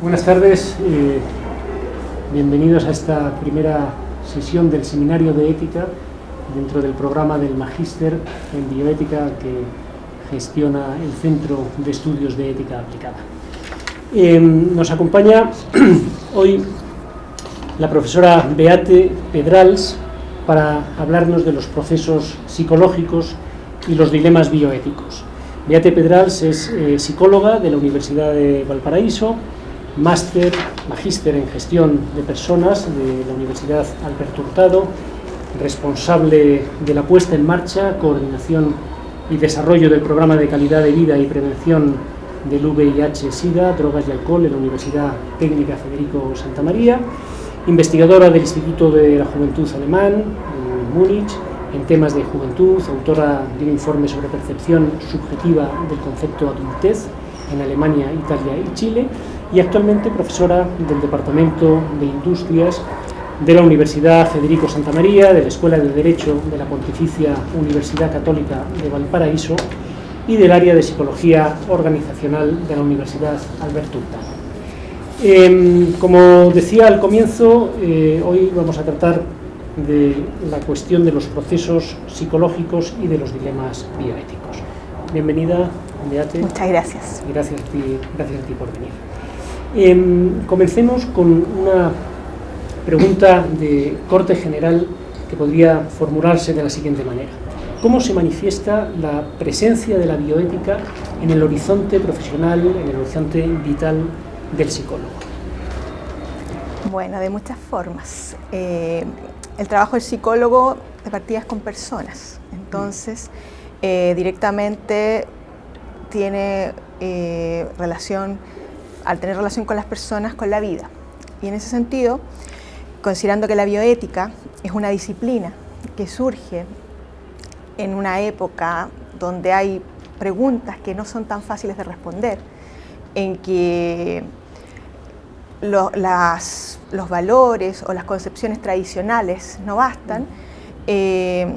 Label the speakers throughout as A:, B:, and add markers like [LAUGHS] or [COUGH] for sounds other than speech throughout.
A: Buenas tardes, eh, bienvenidos a esta primera sesión del Seminario de Ética dentro del programa del Magíster en Bioética que gestiona el Centro de Estudios de Ética Aplicada. Eh, nos acompaña [CLEARS THROAT] hoy la profesora Beate Pedrals para hablarnos de los procesos psicológicos y los dilemas bioéticos. Beate Pedrals es eh, psicóloga de la Universidad de Valparaíso, máster, magíster en gestión de personas de la Universidad Alberto Hurtado, responsable de la puesta en marcha, coordinación y desarrollo del programa de calidad de vida y prevención del VIH-Sida, drogas y alcohol en la Universidad Técnica Federico Santa María, investigadora del Instituto de la Juventud Alemán en Múnich, en temas de juventud, autora de un informe sobre percepción subjetiva del concepto adultez en Alemania, Italia y Chile, y actualmente profesora del Departamento de Industrias de la Universidad Federico Santa María, de la Escuela de Derecho de la Pontificia Universidad Católica de Valparaíso y del área de Psicología Organizacional de la Universidad Alberto Eh, como decía al comienzo, eh, hoy vamos a tratar de la cuestión de los procesos psicológicos y de los dilemas bioéticos. Bienvenida, Beate.
B: Muchas gracias.
A: Gracias a ti, gracias a ti por venir. Eh, comencemos con una pregunta de corte general que podría formularse de la siguiente manera. ¿Cómo se manifiesta la presencia de la bioética en el horizonte profesional, en el horizonte vital del psicólogo?
B: Bueno, de muchas formas. Eh, el trabajo del psicólogo de partida es con personas, entonces eh, directamente tiene eh, relación al tener relación con las personas, con la vida. Y en ese sentido, considerando que la bioética es una disciplina que surge en una época donde hay preguntas que no son tan fáciles de responder, en que los valores o las concepciones tradicionales no bastan, eh,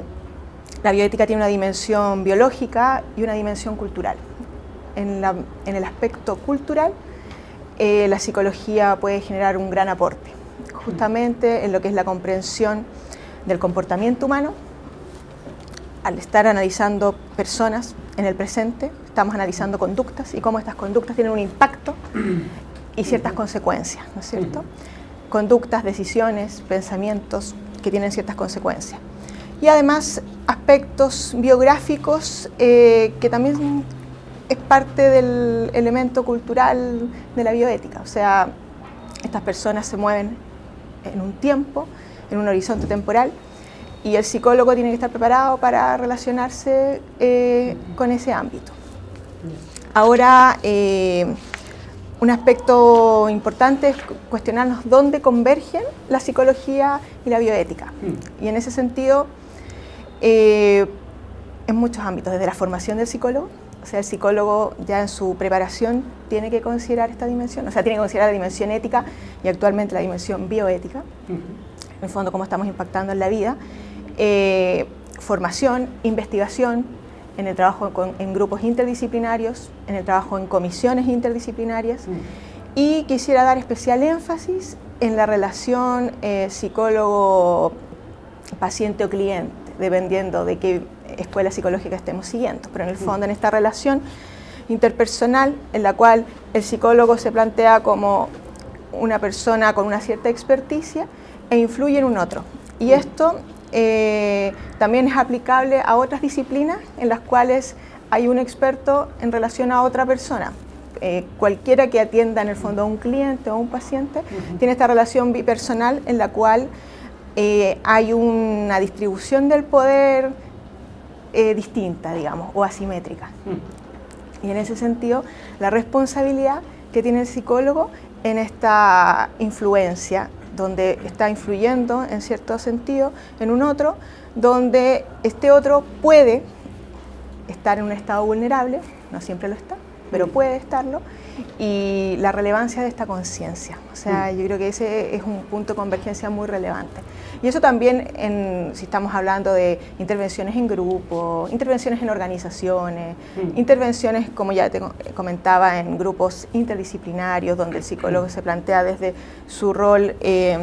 B: la bioética tiene una dimensión biológica y una dimensión cultural. En, la, en el aspecto cultural, eh, la psicología puede generar un gran aporte, justamente en lo que es la comprensión del comportamiento humano. Al estar analizando personas en el presente, estamos analizando conductas y cómo estas conductas tienen un impacto y ciertas consecuencias, ¿no es cierto? Conductas, decisiones, pensamientos que tienen ciertas consecuencias. Y además aspectos biográficos eh, que también es parte del elemento cultural de la bioética, o sea, estas personas se mueven en un tiempo, en un horizonte temporal, y el psicólogo tiene que estar preparado para relacionarse eh, con ese ámbito. Ahora, eh, un aspecto importante es cuestionarnos dónde convergen la psicología y la bioética. Y en ese sentido, eh, en muchos ámbitos, desde la formación del psicólogo, o sea, el psicólogo ya en su preparación tiene que considerar esta dimensión, o sea, tiene que considerar la dimensión ética y actualmente la dimensión bioética, en el fondo cómo estamos impactando en la vida, eh, formación, investigación, en el trabajo en grupos interdisciplinarios, en el trabajo en comisiones interdisciplinarias. Y quisiera dar especial énfasis en la relación eh, psicólogo-paciente o cliente, dependiendo de qué escuela psicológica estemos siguiendo, pero en el fondo en esta relación interpersonal en la cual el psicólogo se plantea como una persona con una cierta experticia e influye en un otro. Y esto eh, también es aplicable a otras disciplinas en las cuales hay un experto en relación a otra persona. Eh, cualquiera que atienda en el fondo a un cliente o a un paciente tiene esta relación bipersonal en la cual eh, hay una distribución del poder distinta, digamos, o asimétrica. Y en ese sentido, la responsabilidad que tiene el psicólogo en esta influencia donde está influyendo en cierto sentido en un otro, donde este otro puede estar en un estado vulnerable, no siempre lo está, pero puede estarlo, y la relevancia de esta conciencia. O sea, mm. yo creo que ese es un punto de convergencia muy relevante. Y eso también, en, si estamos hablando de intervenciones en grupo, intervenciones en organizaciones, mm. intervenciones, como ya te comentaba, en grupos interdisciplinarios, donde el psicólogo mm. se plantea desde su rol, eh,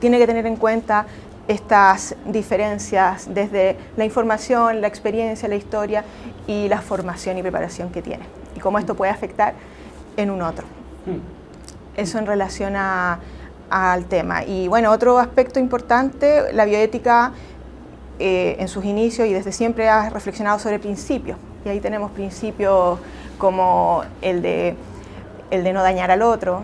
B: tiene que tener en cuenta estas diferencias desde la información, la experiencia, la historia y la formación y preparación que tiene y cómo esto puede afectar en un otro. Mm. Eso en relación al tema. Y bueno, otro aspecto importante, la bioética eh, en sus inicios y desde siempre ha reflexionado sobre principios. Y ahí tenemos principios como el de, el de no dañar al otro,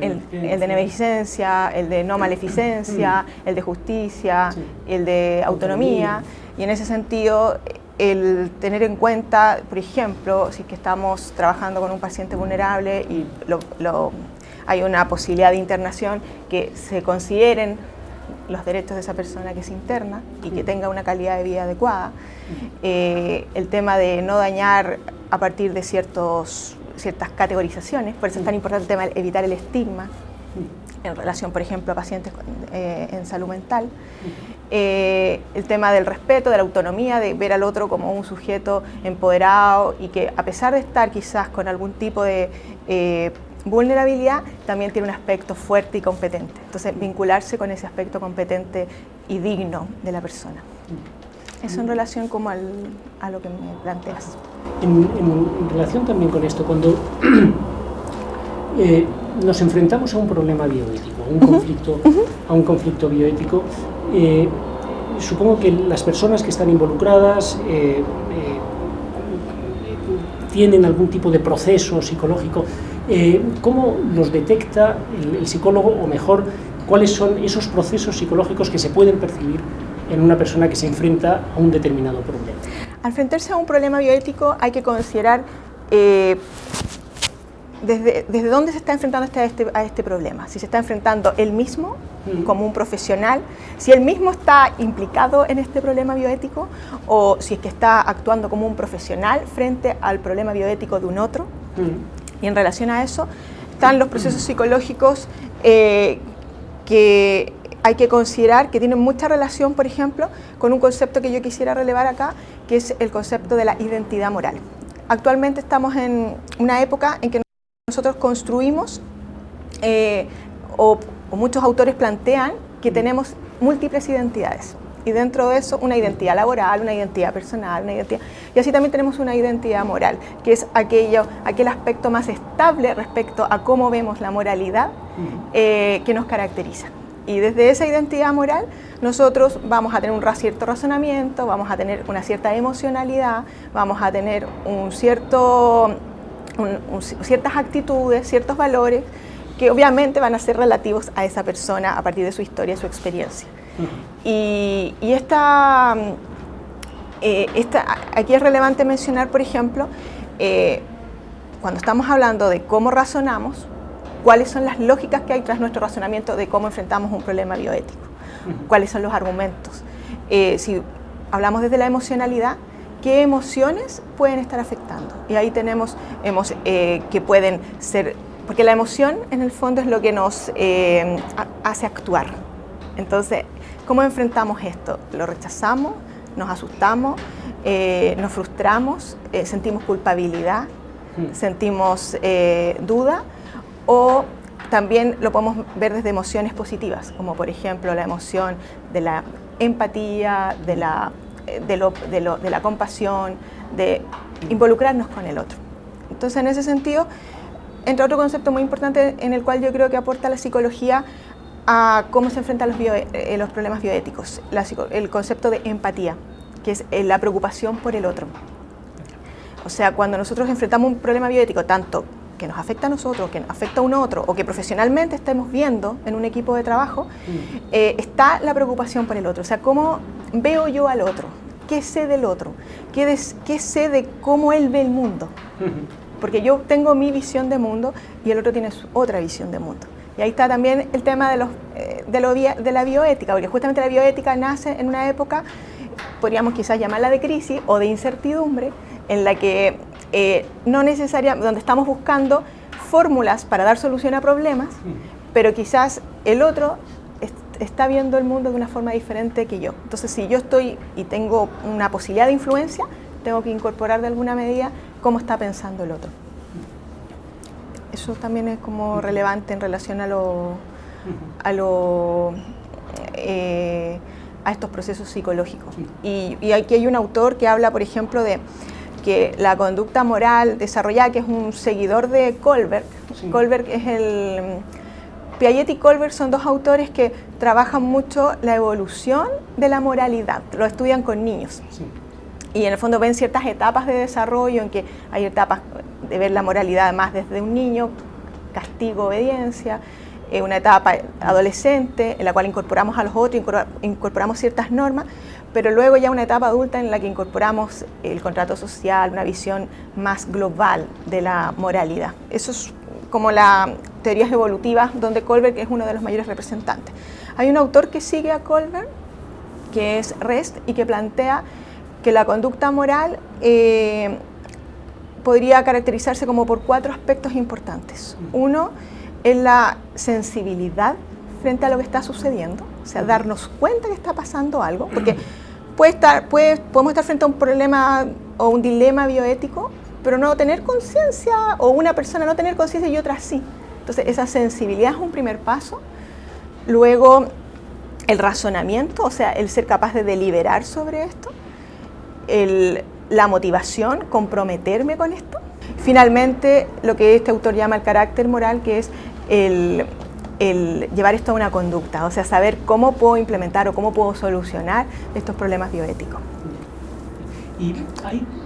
B: el, de beneficencia, el de no maleficencia, mm. el de justicia, el de autonomía. Y en ese sentido, el tener en cuenta, por ejemplo, si que estamos trabajando con un paciente vulnerable y hay una posibilidad de internación, que se consideren los derechos de esa persona que se interna y que tenga una calidad de vida adecuada. Eh, el tema de no dañar a partir de ciertos, ciertas categorizaciones, por eso es tan importante el tema de evitar el estigma en relación, por ejemplo, a pacientes eh, en salud mental. Eh, el tema del respeto, de la autonomía, de ver al otro como un sujeto empoderado y que a pesar de estar quizás con algún tipo de eh, vulnerabilidad, también tiene un aspecto fuerte y competente. Entonces, vincularse con ese aspecto competente y digno de la persona. Eso en relación como a lo que me planteas.
A: En, relación también con esto, cuando [CLEARS THROAT] nos enfrentamos a un problema bioético, a un, conflicto, a un conflicto bioético. Eh, supongo que las personas que están involucradas eh, eh, tienen algún tipo de proceso psicológico. ¿Cómo los detecta el, psicólogo, o mejor, cuáles son esos procesos psicológicos que se pueden percibir en una persona que se enfrenta a un determinado problema?
B: Al enfrentarse a un problema bioético hay que considerar desde, desde dónde se está enfrentando este, a este, a este problema. Si se está enfrentando él mismo como un profesional, si él mismo está implicado en este problema bioético o si es que está actuando como un profesional frente al problema bioético de un otro. Y en relación a eso están los procesos psicológicos eh, que hay que considerar que tienen mucha relación, por ejemplo, con un concepto que yo quisiera relevar acá, que es el concepto de la identidad moral. Actualmente estamos en una época en que nosotros construimos, eh, o, muchos autores plantean, que tenemos múltiples identidades. Y dentro de eso, una identidad laboral, una identidad personal, una identidad... Y así también tenemos una identidad moral, que es aquello, aquel aspecto más estable respecto a cómo vemos la moralidad eh, que nos caracteriza. Y desde esa identidad moral, nosotros vamos a tener un cierto razonamiento, vamos a tener una cierta emocionalidad, vamos a tener un cierto ciertas actitudes, ciertos valores que obviamente van a ser relativos a esa persona a partir de su historia, su experiencia. Y, esta, eh, esta, aquí es relevante mencionar, por ejemplo, eh, cuando estamos hablando de cómo razonamos, cuáles son las lógicas que hay tras nuestro razonamiento de cómo enfrentamos un problema bioético, cuáles son los argumentos. Eh, si hablamos desde la emocionalidad, qué emociones pueden estar afectando. Y ahí tenemos eh, que pueden ser, porque la emoción en el fondo es lo que nos eh, hace actuar. Entonces, ¿cómo enfrentamos esto? ¿Lo rechazamos? ¿Nos asustamos? Eh, ¿Nos frustramos? ¿Sentimos culpabilidad? Hmm. ¿Sentimos duda? ¿O también lo podemos ver desde emociones positivas, como por ejemplo la emoción de la empatía, de la lo, de la compasión, de involucrarnos con el otro. Entonces, en ese sentido, entra otro concepto muy importante en el cual yo creo que aporta la psicología a cómo se enfrentan los, eh, los problemas bioéticos, el concepto de empatía, que es eh, la preocupación por el otro. O sea, cuando nosotros enfrentamos un problema bioético, tanto que nos afecta a nosotros, que nos afecta a un otro, o que profesionalmente estemos viendo en un equipo de trabajo, mm. eh, está la preocupación por el otro. O sea, cómo veo yo al otro, qué sé del otro, qué, qué sé de cómo él ve el mundo. [LAUGHS] Porque yo tengo mi visión de mundo y el otro tiene su otra visión de mundo. Y ahí está también el tema de, los, eh, de, lo, de la bioética, porque justamente la bioética nace en una época, podríamos quizás llamarla de crisis o de incertidumbre, en la que eh, no necesariamente, donde estamos buscando fórmulas para dar solución a problemas, pero quizás el otro está viendo el mundo de una forma diferente que yo. Entonces, si yo estoy y tengo una posibilidad de influencia, tengo que incorporar de alguna medida cómo está pensando el otro. Eso también es como relevante en relación a lo, a lo eh, a estos procesos psicológicos. Y, aquí hay un autor que habla, por ejemplo, de que la conducta moral desarrollada, que es un seguidor de Colbert, Colbert es el... Piaget y Colbert son dos autores que trabajan mucho la evolución de la moralidad, lo estudian con niños. Y en el fondo ven ciertas etapas de desarrollo en que hay etapas de ver la moralidad más desde un niño, castigo, obediencia, eh, una etapa adolescente en la cual incorporamos a los otros, incorporamos ciertas normas, pero luego ya una etapa adulta en la que incorporamos el contrato social, una visión más global de la moralidad. Eso es como las teorías evolutivas donde Colbert es uno de los mayores representantes. Hay un autor que sigue a Colbert, que es Rest, y que plantea que la conducta moral eh, podría caracterizarse como por cuatro aspectos importantes. Uno, es la sensibilidad frente a lo que está sucediendo, sea, darnos cuenta que está pasando algo, porque puede estar, puede, podemos estar frente a un problema o un dilema bioético, pero no tener conciencia, o una persona no tener conciencia y otra sí. Entonces, esa sensibilidad es un primer paso. Luego, el razonamiento, o sea, el ser capaz de deliberar sobre esto. la motivación, comprometerme con esto. Finalmente, lo que este autor llama el carácter moral, que es el, llevar esto a una conducta, o sea, saber cómo puedo implementar o cómo puedo solucionar estos problemas bioéticos.
A: Y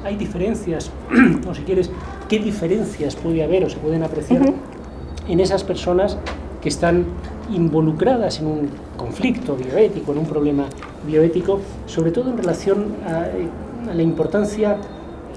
A: hay, diferencias, [CLEARS THROAT] o si quieres, ¿qué diferencias puede haber o se pueden apreciar en esas personas que están involucradas en un conflicto bioético, en un problema bioético, sobre todo en relación a la importancia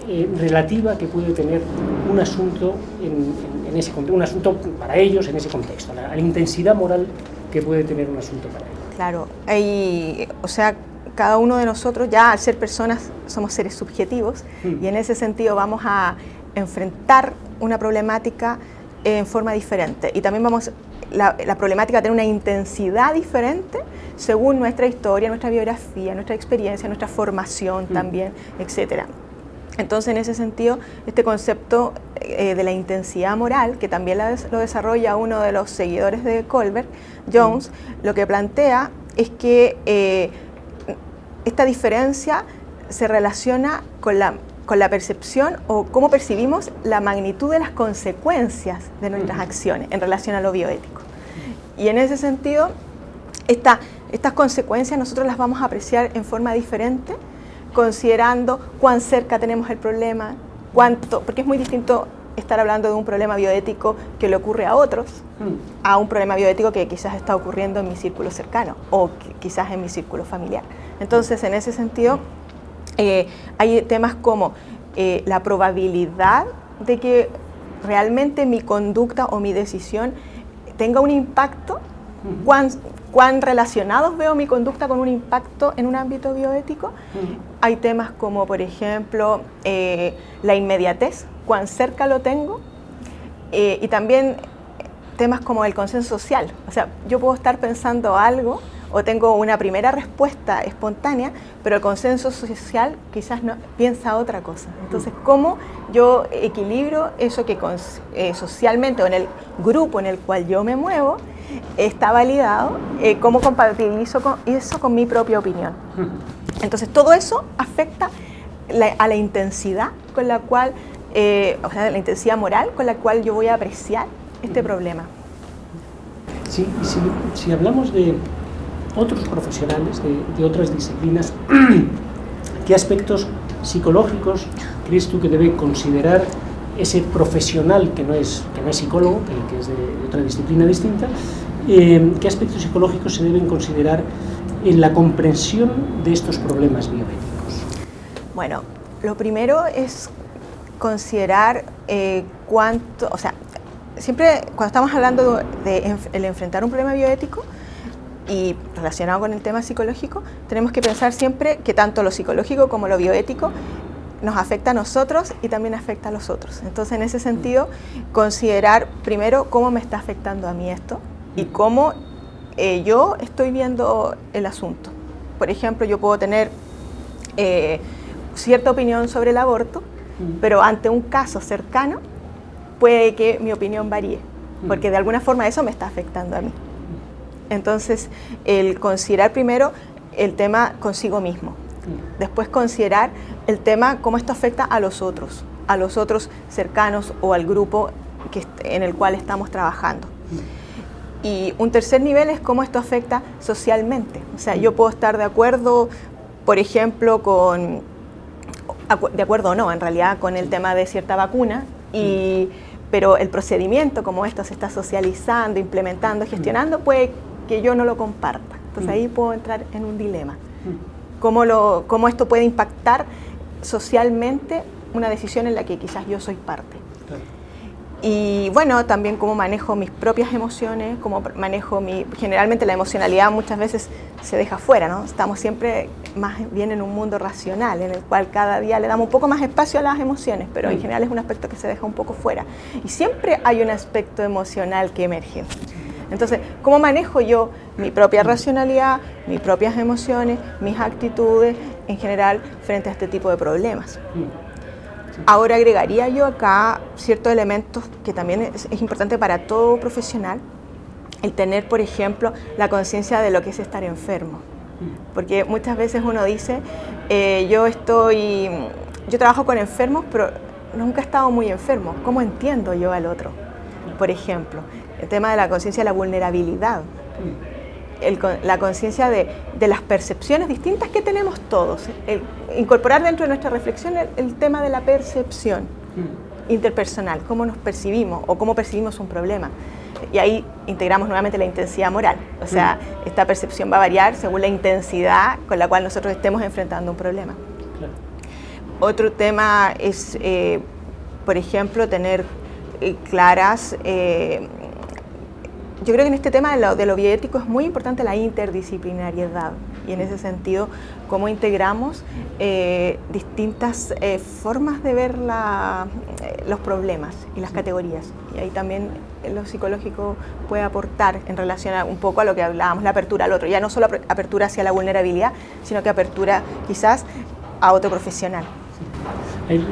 A: eh, relativa que puede tener un asunto en, ese un asunto para ellos en ese contexto, la, la, intensidad moral que puede tener un asunto para ellos.
B: Claro, hay, o sea, cada uno de nosotros ya al ser personas somos seres subjetivos mm. y en ese sentido vamos a enfrentar una problemática en forma diferente y también vamos la, la, problemática tener una intensidad diferente según nuestra historia, nuestra biografía, nuestra experiencia, nuestra formación mm. también, etcétera. Entonces, en ese sentido, este concepto eh, de la intensidad moral, que también lo desarrolla uno de los seguidores de Colbert, Jones, lo que plantea es que eh, esta diferencia se relaciona con la, con la percepción o cómo percibimos la magnitud de las consecuencias de nuestras acciones en relación a lo bioético. Y en ese sentido, estas consecuencias nosotros las vamos a apreciar en forma diferente considerando cuán cerca tenemos el problema, cuánto, porque es muy distinto estar hablando de un problema bioético que le ocurre a otros, mm. a un problema bioético que quizás está ocurriendo en mi círculo cercano o quizás en mi círculo familiar. Entonces, en ese sentido, eh, hay temas como eh, la probabilidad de que realmente mi conducta o mi decisión tenga un impacto, cuán, cuán relacionados veo mi conducta con un impacto en un ámbito bioético. Hay temas como, por ejemplo, eh, la inmediatez, cuán cerca lo tengo, eh, y también temas como el consenso social. O sea, yo puedo estar pensando algo o tengo una primera respuesta espontánea, pero el consenso social quizás no piensa otra cosa. Entonces, ¿cómo yo equilibro eso que eh, socialmente o en el grupo en el cual yo me muevo está validado, eh, cómo compatibilizo con eso con mi propia opinión? Entonces, todo eso afecta a la intensidad con la cual, eh, o sea, la intensidad moral con la cual yo voy a apreciar este problema.
A: Sí, si, si hablamos de, otros profesionales de, otras disciplinas, [CLEARS THROAT] ¿qué aspectos psicológicos crees tú que debe considerar ese profesional que no es, que no es psicólogo, que, es de, otra disciplina distinta? Eh, ¿Qué aspectos psicológicos se deben considerar en la comprensión de estos problemas biomédicos?
B: Bueno, lo primero es considerar eh, cuánto, o sea, siempre cuando estamos hablando de, el enfrentar un problema bioético, y relacionado con el tema psicológico, tenemos que pensar siempre que tanto lo psicológico como lo bioético nos afecta a nosotros y también afecta a los otros. Entonces, en ese sentido, considerar primero cómo me está afectando a mí esto y cómo eh, yo estoy viendo el asunto. Por ejemplo, yo puedo tener eh, cierta opinión sobre el aborto, pero ante un caso cercano puede que mi opinión varíe, porque de alguna forma eso me está afectando a mí. Entonces, el considerar primero el tema consigo mismo, después considerar el tema cómo esto afecta a los otros, a los otros cercanos o al grupo que, en el cual estamos trabajando. Y un tercer nivel es cómo esto afecta socialmente. O sea, yo puedo estar de acuerdo, por ejemplo, con, de acuerdo o no, en realidad, con el tema de cierta vacuna, y, pero el procedimiento, como esto se está socializando, implementando, gestionando, puede que yo no lo comparta. Entonces ahí puedo entrar en un dilema. ¿Cómo, lo, cómo esto puede impactar socialmente una decisión en la que quizás yo soy parte? Y bueno, también cómo manejo mis propias emociones, cómo manejo mi... Generalmente la emocionalidad muchas veces se deja fuera, ¿no? Estamos siempre más bien en un mundo racional, en el cual cada día le damos un poco más espacio a las emociones, pero en general es un aspecto que se deja un poco fuera. Y siempre hay un aspecto emocional que emerge. Entonces, ¿cómo manejo yo mi propia racionalidad, mis propias emociones, mis actitudes en general frente a este tipo de problemas? Ahora agregaría yo acá ciertos elementos que también es, importante para todo profesional, el tener, por ejemplo, la conciencia de lo que es estar enfermo. Porque muchas veces uno dice, eh, yo estoy, yo trabajo con enfermos, pero nunca he estado muy enfermo. ¿Cómo entiendo yo al otro? Por ejemplo, el tema de la conciencia de la vulnerabilidad la conciencia de, las percepciones distintas que tenemos todos. incorporar dentro de nuestra reflexión el, tema de la percepción mm. interpersonal, cómo nos percibimos o cómo percibimos un problema. Y ahí integramos nuevamente la intensidad moral. O sea, mm. esta percepción va a variar según la intensidad con la cual nosotros estemos enfrentando un problema. Otro tema es, eh, por ejemplo, tener eh, claras eh, yo creo que en este tema de lo, de lo, bioético es muy importante la interdisciplinariedad y en ese sentido cómo integramos eh, distintas eh, formas de ver la, eh, los problemas y las categorías. Y ahí también lo psicológico puede aportar en relación a, un poco a lo que hablábamos, la apertura al otro, ya no solo apertura hacia la vulnerabilidad, sino que apertura quizás a otro profesional.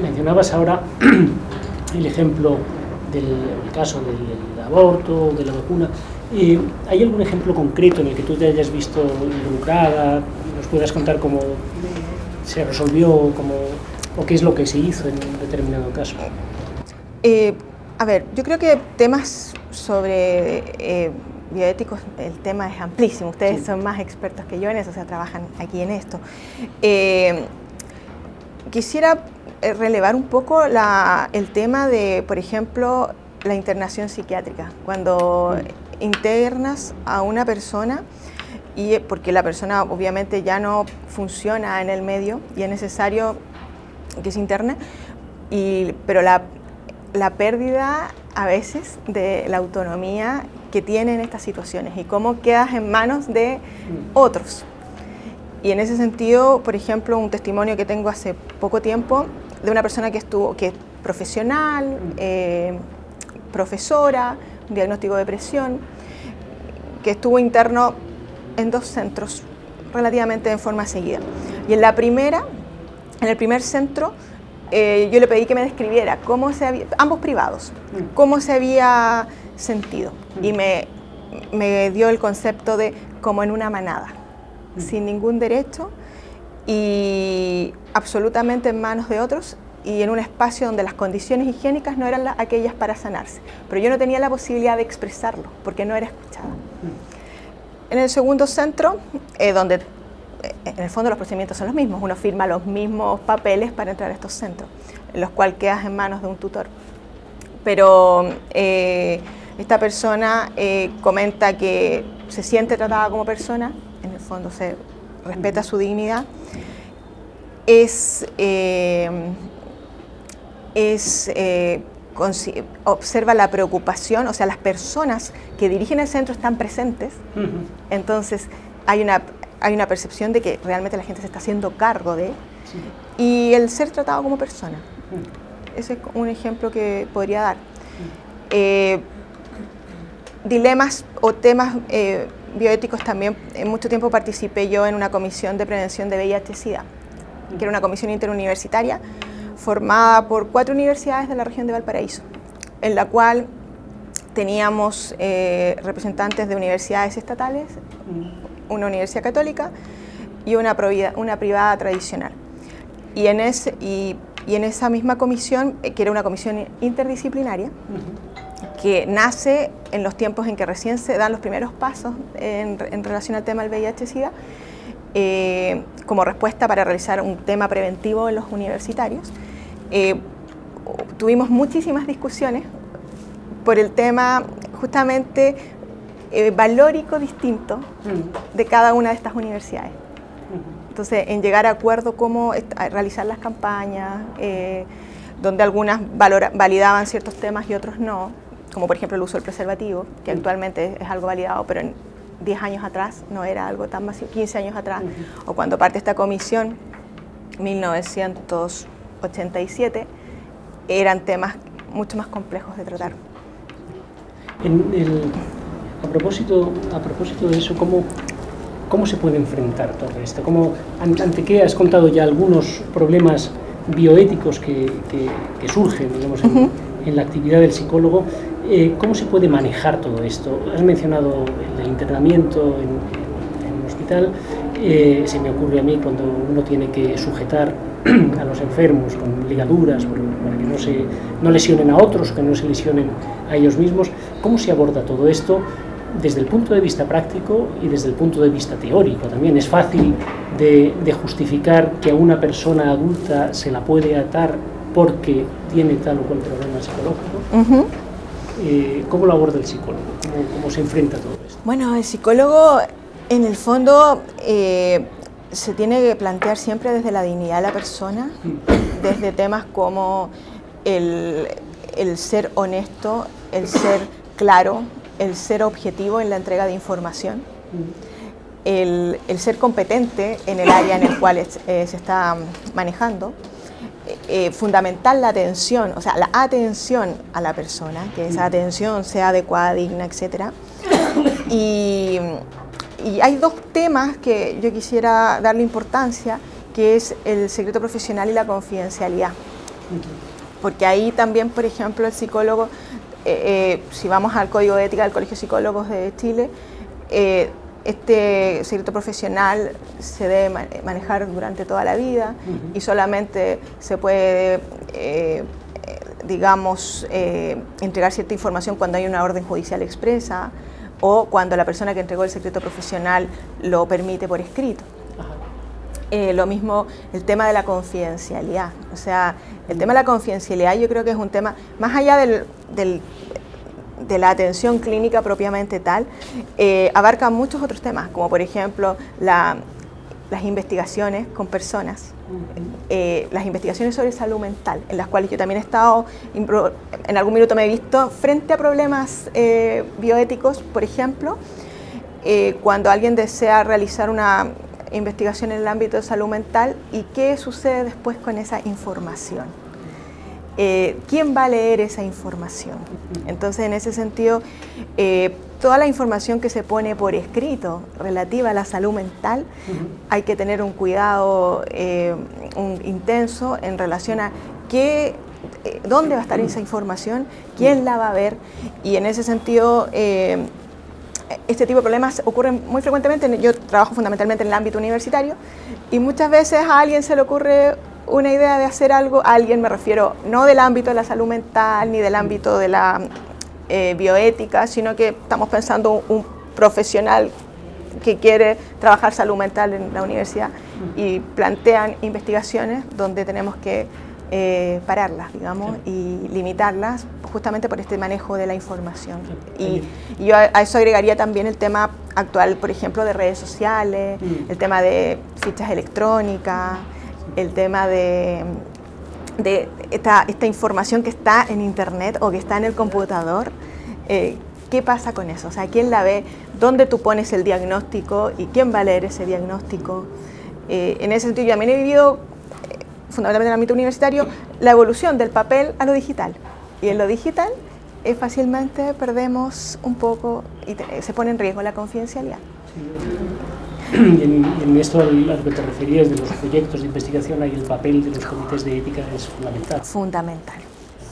A: mencionabas ahora [CLEARS THROAT] el ejemplo del caso del, aborto, de la vacuna. Eh, ¿Hay algún ejemplo concreto en el que tú te hayas visto involucrada? ¿Nos puedas contar cómo se resolvió cómo, o qué es lo que se hizo en un determinado caso?
B: Eh, a ver, yo creo que temas sobre eh, bioéticos, el tema es amplísimo. Ustedes son más expertos que yo en eso, o sea, trabajan aquí en esto. quisiera eh, relevar un poco el tema de, por ejemplo, la internación psiquiátrica. Cuando internas a una persona, y porque la persona obviamente ya no funciona en el medio y es necesario que se interne, y, pero la, la pérdida a veces de la autonomía que tiene en estas situaciones y cómo quedas en manos de otros. Y en ese sentido, por ejemplo, un testimonio que tengo hace poco tiempo de una persona que estuvo, que es profesional, eh, profesora, un diagnóstico de depresión, que estuvo interno en dos centros relativamente en forma seguida. Y en la primera, en el primer centro, eh, yo le pedí que me describiera cómo se había, ambos privados, mm. cómo se había sentido. Y mm. me, me dio el concepto de como en una manada, mm. sin ningún derecho y absolutamente en manos de otros y en un espacio donde las condiciones higiénicas no eran aquellas para sanarse. Pero yo no tenía la posibilidad de expresarlo porque no era escuchada. En el segundo centro, eh, donde eh, en el fondo los procedimientos son los mismos, uno firma los mismos papeles para entrar a estos centros, en los cuales quedas en manos de un tutor. Pero eh, esta persona comenta que se siente tratada como persona, en el fondo se respeta su dignidad, es, eh, es eh, observa la preocupación, o sea, las personas que dirigen el centro están presentes, entonces hay una, hay una percepción de que realmente la gente se está haciendo cargo de, y el ser tratado como persona. Ese es un ejemplo que podría dar. Eh, dilemas o temas eh, bioéticos también, en mucho tiempo participé yo en una comisión de prevención de VIH-Sida, que era una comisión interuniversitaria formada por cuatro universidades de la región de Valparaíso, en la cual teníamos eh, representantes de universidades estatales, una universidad católica y una, una privada tradicional. Y en, ese, y, y en esa misma comisión, eh, que era una comisión interdisciplinaria, que nace en los tiempos en que recién se dan los primeros pasos en, relación al tema del VIH-Sida, eh, como respuesta para realizar un tema preventivo en los universitarios. Eh, tuvimos muchísimas discusiones por el tema justamente valórico distinto de cada una de estas universidades. Entonces, en llegar a acuerdo cómo realizar las campañas, eh, donde algunas validaban ciertos temas y otros no, como por ejemplo el uso del preservativo, que actualmente es algo validado, pero en 10 años atrás no era algo tan masivo, 15 años atrás, o cuando parte esta comisión, 1987, eran temas mucho más complejos de tratar.
A: a, propósito, a propósito de eso, ¿cómo, ¿Cómo se puede enfrentar todo esto? ¿Cómo, ¿Ante qué has contado ya algunos problemas bioéticos que, que, surgen digamos, en, la actividad del psicólogo? Eh, ¿Cómo se puede manejar todo esto? Has mencionado el internamiento en, un hospital. Eh, se me ocurre a mí cuando uno tiene que sujetar [CLEARS THROAT] a los enfermos con ligaduras para que no, se, no lesionen a otros, que no se lesionen a ellos mismos. ¿Cómo se aborda todo esto? desde el punto de vista práctico y desde el punto de vista teórico también. Es fácil de, justificar que a una persona adulta se la puede atar porque tiene tal o cual problema psicológico. Eh, ¿Cómo lo aborda el psicólogo? ¿Cómo, se enfrenta a todo esto?
B: Bueno, el psicólogo en el fondo eh, se tiene que plantear siempre desde la dignidad de la persona, desde temas como el, el ser honesto, el ser claro, el ser objetivo en la entrega de información, el, ser competente en el área en el cual eh, se está manejando, eh, fundamental la atención, o sea, la atención a la persona, que esa atención sea adecuada, digna, etc. Y, y hay dos temas que yo quisiera darle importancia, que es el secreto profesional y la confidencialidad. Porque ahí también, por ejemplo, el psicólogo eh, eh, si vamos al Código de Ética del Colegio de Psicólogos de Chile, eh, este secreto profesional se debe manejar durante toda la vida y solamente se puede, digamos, entregar cierta información cuando hay una orden judicial expresa o cuando la persona que entregó el secreto profesional lo permite por escrito. lo mismo el tema de la confidencialidad. O sea, el tema de la confidencialidad yo creo que es un tema, más allá del, de la atención clínica propiamente tal, eh, abarca muchos otros temas, como por ejemplo las investigaciones con personas, eh, las investigaciones sobre salud mental, en las cuales yo también he estado, en algún minuto me he visto frente a problemas eh, bioéticos, por ejemplo, cuando alguien desea realizar una investigación en el ámbito de salud mental y qué sucede después con esa información. Eh, ¿quién va a leer esa información? Entonces, en ese sentido, eh, toda la información que se pone por escrito relativa a la salud mental, hay que tener un cuidado eh, intenso en relación a qué, dónde va a estar esa información, quién la va a ver, y en ese sentido, este tipo de problemas ocurren muy frecuentemente, yo trabajo fundamentalmente en el ámbito universitario, y muchas veces a alguien se le ocurre una idea de hacer algo, alguien me refiero no del ámbito de la salud mental ni del ámbito de la eh, bioética, sino que estamos pensando un, profesional que quiere trabajar salud mental en la universidad y plantean investigaciones donde tenemos que eh, pararlas, digamos, y limitarlas justamente por este manejo de la información. Y, yo a, eso agregaría también el tema actual, por ejemplo, de redes sociales, mm. el tema de fichas electrónicas, el tema de, de esta, información que está en internet o que está en el computador, eh, ¿qué pasa con eso? O sea, ¿quién la ve? ¿Dónde tú pones el diagnóstico y quién va a leer ese diagnóstico? Eh, en ese sentido, yo también he vivido fundamentalmente en el ámbito universitario, la evolución del papel a lo digital. Y en lo digital eh, fácilmente perdemos un poco y se pone en riesgo la confidencialidad.
A: En, esto a lo que te referías de los proyectos de investigación, ahí el papel de los comités de ética es fundamental.
B: Fundamental,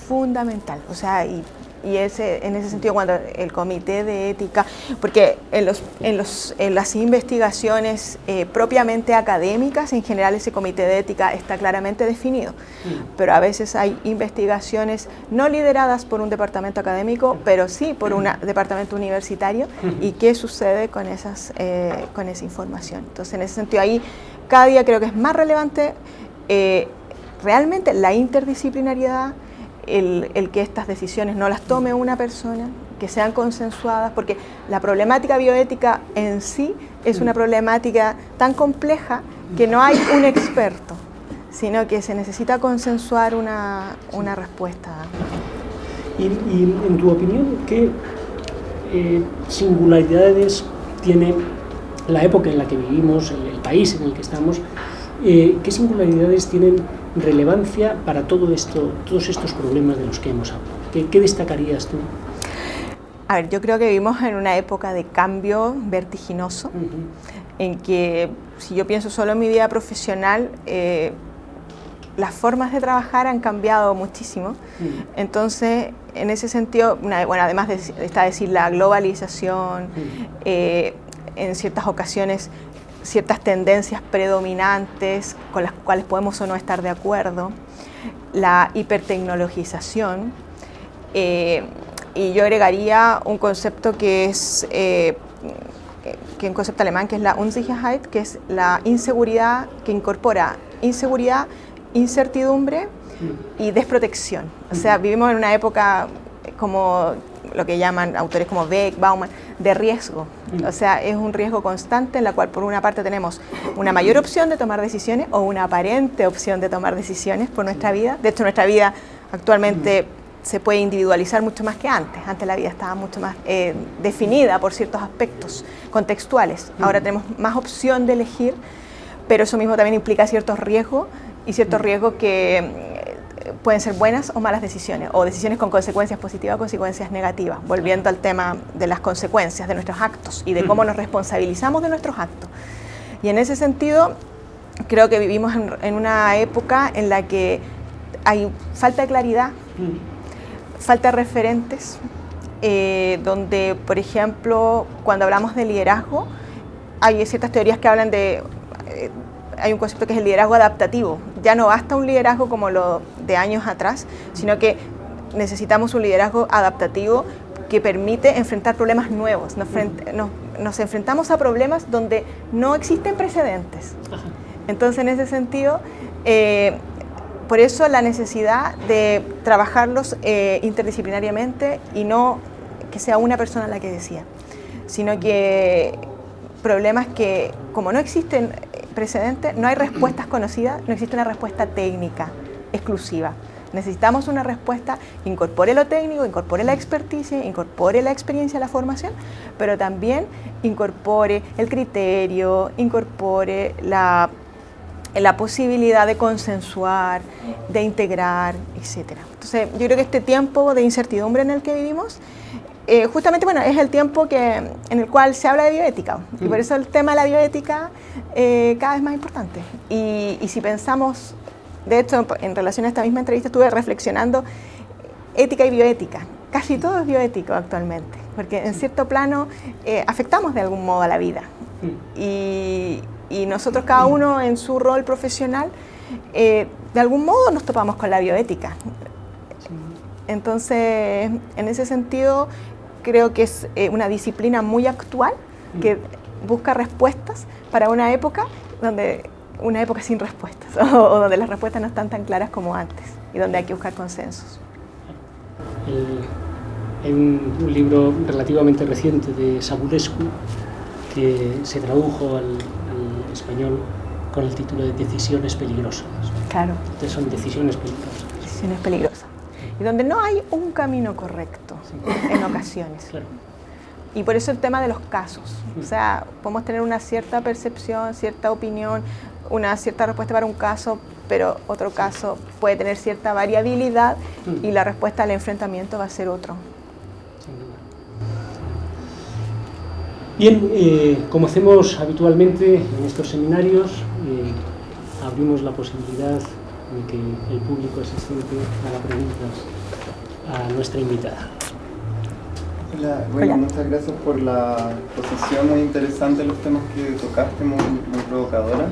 B: fundamental. O sea, y y ese, en ese sentido cuando el comité de ética, porque en, los, en, los, en las investigaciones eh, propiamente académicas, en general ese comité de ética está claramente definido, mm. pero a veces hay investigaciones no lideradas por un departamento académico, pero sí por un departamento universitario, [LAUGHS] y qué sucede con, esas, eh, con esa información. Entonces en ese sentido ahí cada día creo que es más relevante eh, realmente la interdisciplinariedad, el, que estas decisiones no las tome una persona, que sean consensuadas, porque la problemática bioética en sí es una problemática tan compleja que no hay un experto, sino que se necesita consensuar una, respuesta.
A: Y, en tu opinión, ¿qué eh, singularidades tiene la época en la que vivimos, el, país en el que estamos, eh, qué singularidades tienen relevancia para todo esto, todos estos problemas de los que hemos hablado? ¿Qué, destacarías tú?
B: A ver, yo creo que vivimos en una época de cambio vertiginoso, en que si yo pienso solo en mi vida profesional, eh, las formas de trabajar han cambiado muchísimo. Entonces, en ese sentido, bueno, además de, está decir la globalización, eh, en ciertas ocasiones ciertas tendencias predominantes con las cuales podemos o no estar de acuerdo, la hipertecnologización, eh, y yo agregaría un concepto que es eh, que un concepto alemán que es la Unsicherheit, que es la inseguridad que incorpora inseguridad, incertidumbre y desprotección. O sea, vivimos en una época como lo que llaman autores como Beck, Bauman, de riesgo. O sea, es un riesgo constante en la cual por una parte tenemos una mayor opción de tomar decisiones o una aparente opción de tomar decisiones por nuestra vida. De hecho, nuestra vida actualmente se puede individualizar mucho más que antes. Antes la vida estaba mucho más eh, definida por ciertos aspectos contextuales. Ahora tenemos más opción de elegir, pero eso mismo también implica ciertos riesgos y ciertos riesgos que pueden ser buenas o malas decisiones, o decisiones con consecuencias positivas o consecuencias negativas, volviendo al tema de las consecuencias de nuestros actos y de cómo nos responsabilizamos de nuestros actos. Y en ese sentido, creo que vivimos en, una época en la que hay falta de claridad, falta de referentes, eh, donde, por ejemplo, cuando hablamos de liderazgo, hay ciertas teorías que hablan de eh, hay un concepto que es el liderazgo adaptativo. Ya no basta un liderazgo como lo de años atrás, sino que necesitamos un liderazgo adaptativo que permite enfrentar problemas nuevos. Nos, enfrentamos a problemas donde no existen precedentes. Entonces, en ese sentido, eh, por eso la necesidad de trabajarlos eh, interdisciplinariamente y no que sea una persona la que decía, sino que problemas que, como no existen precedente, no hay respuestas conocidas, no existe una respuesta técnica exclusiva. Necesitamos una respuesta que incorpore lo técnico, incorpore la experticia, incorpore la experiencia, la formación, pero también incorpore el criterio, incorpore la, la posibilidad de consensuar, de integrar, etc. Entonces, yo creo que este tiempo de incertidumbre en el que vivimos eh, justamente bueno, es el tiempo que, en el cual se habla de bioética y por mm. eso el tema de la bioética eh, cada vez más importante. Y, si pensamos, de hecho en relación a esta misma entrevista estuve reflexionando ética y bioética. Casi todo es bioético actualmente, porque en cierto plano eh, afectamos de algún modo a la vida. Y, y, nosotros cada uno en su rol profesional, de algún modo nos topamos con la bioética. Entonces, en ese sentido, creo que es eh, una disciplina muy actual que busca respuestas para una época donde una época sin respuestas [LAUGHS] o, donde las respuestas no están tan claras como antes y donde hay que buscar consensos.
A: hay un, libro relativamente reciente de Sabulescu que se tradujo al, español con el título de Decisiones peligrosas.
B: Claro.
A: Entonces son decisiones peligrosas.
B: Decisiones peligrosas y donde no hay un camino correcto en ocasiones. Y por eso el tema de los casos. O sea, podemos tener una cierta percepción, cierta opinión, una cierta respuesta para un caso, pero otro caso puede tener cierta variabilidad y la respuesta al enfrentamiento va a ser otro.
A: Bien, eh, como hacemos habitualmente en estos seminarios, eh, abrimos la posibilidad de que el público asistente haga preguntas a nuestra invitada.
C: Hola, bueno, muchas gracias por la exposición muy interesante, los temas que tocaste, muy, provocadora.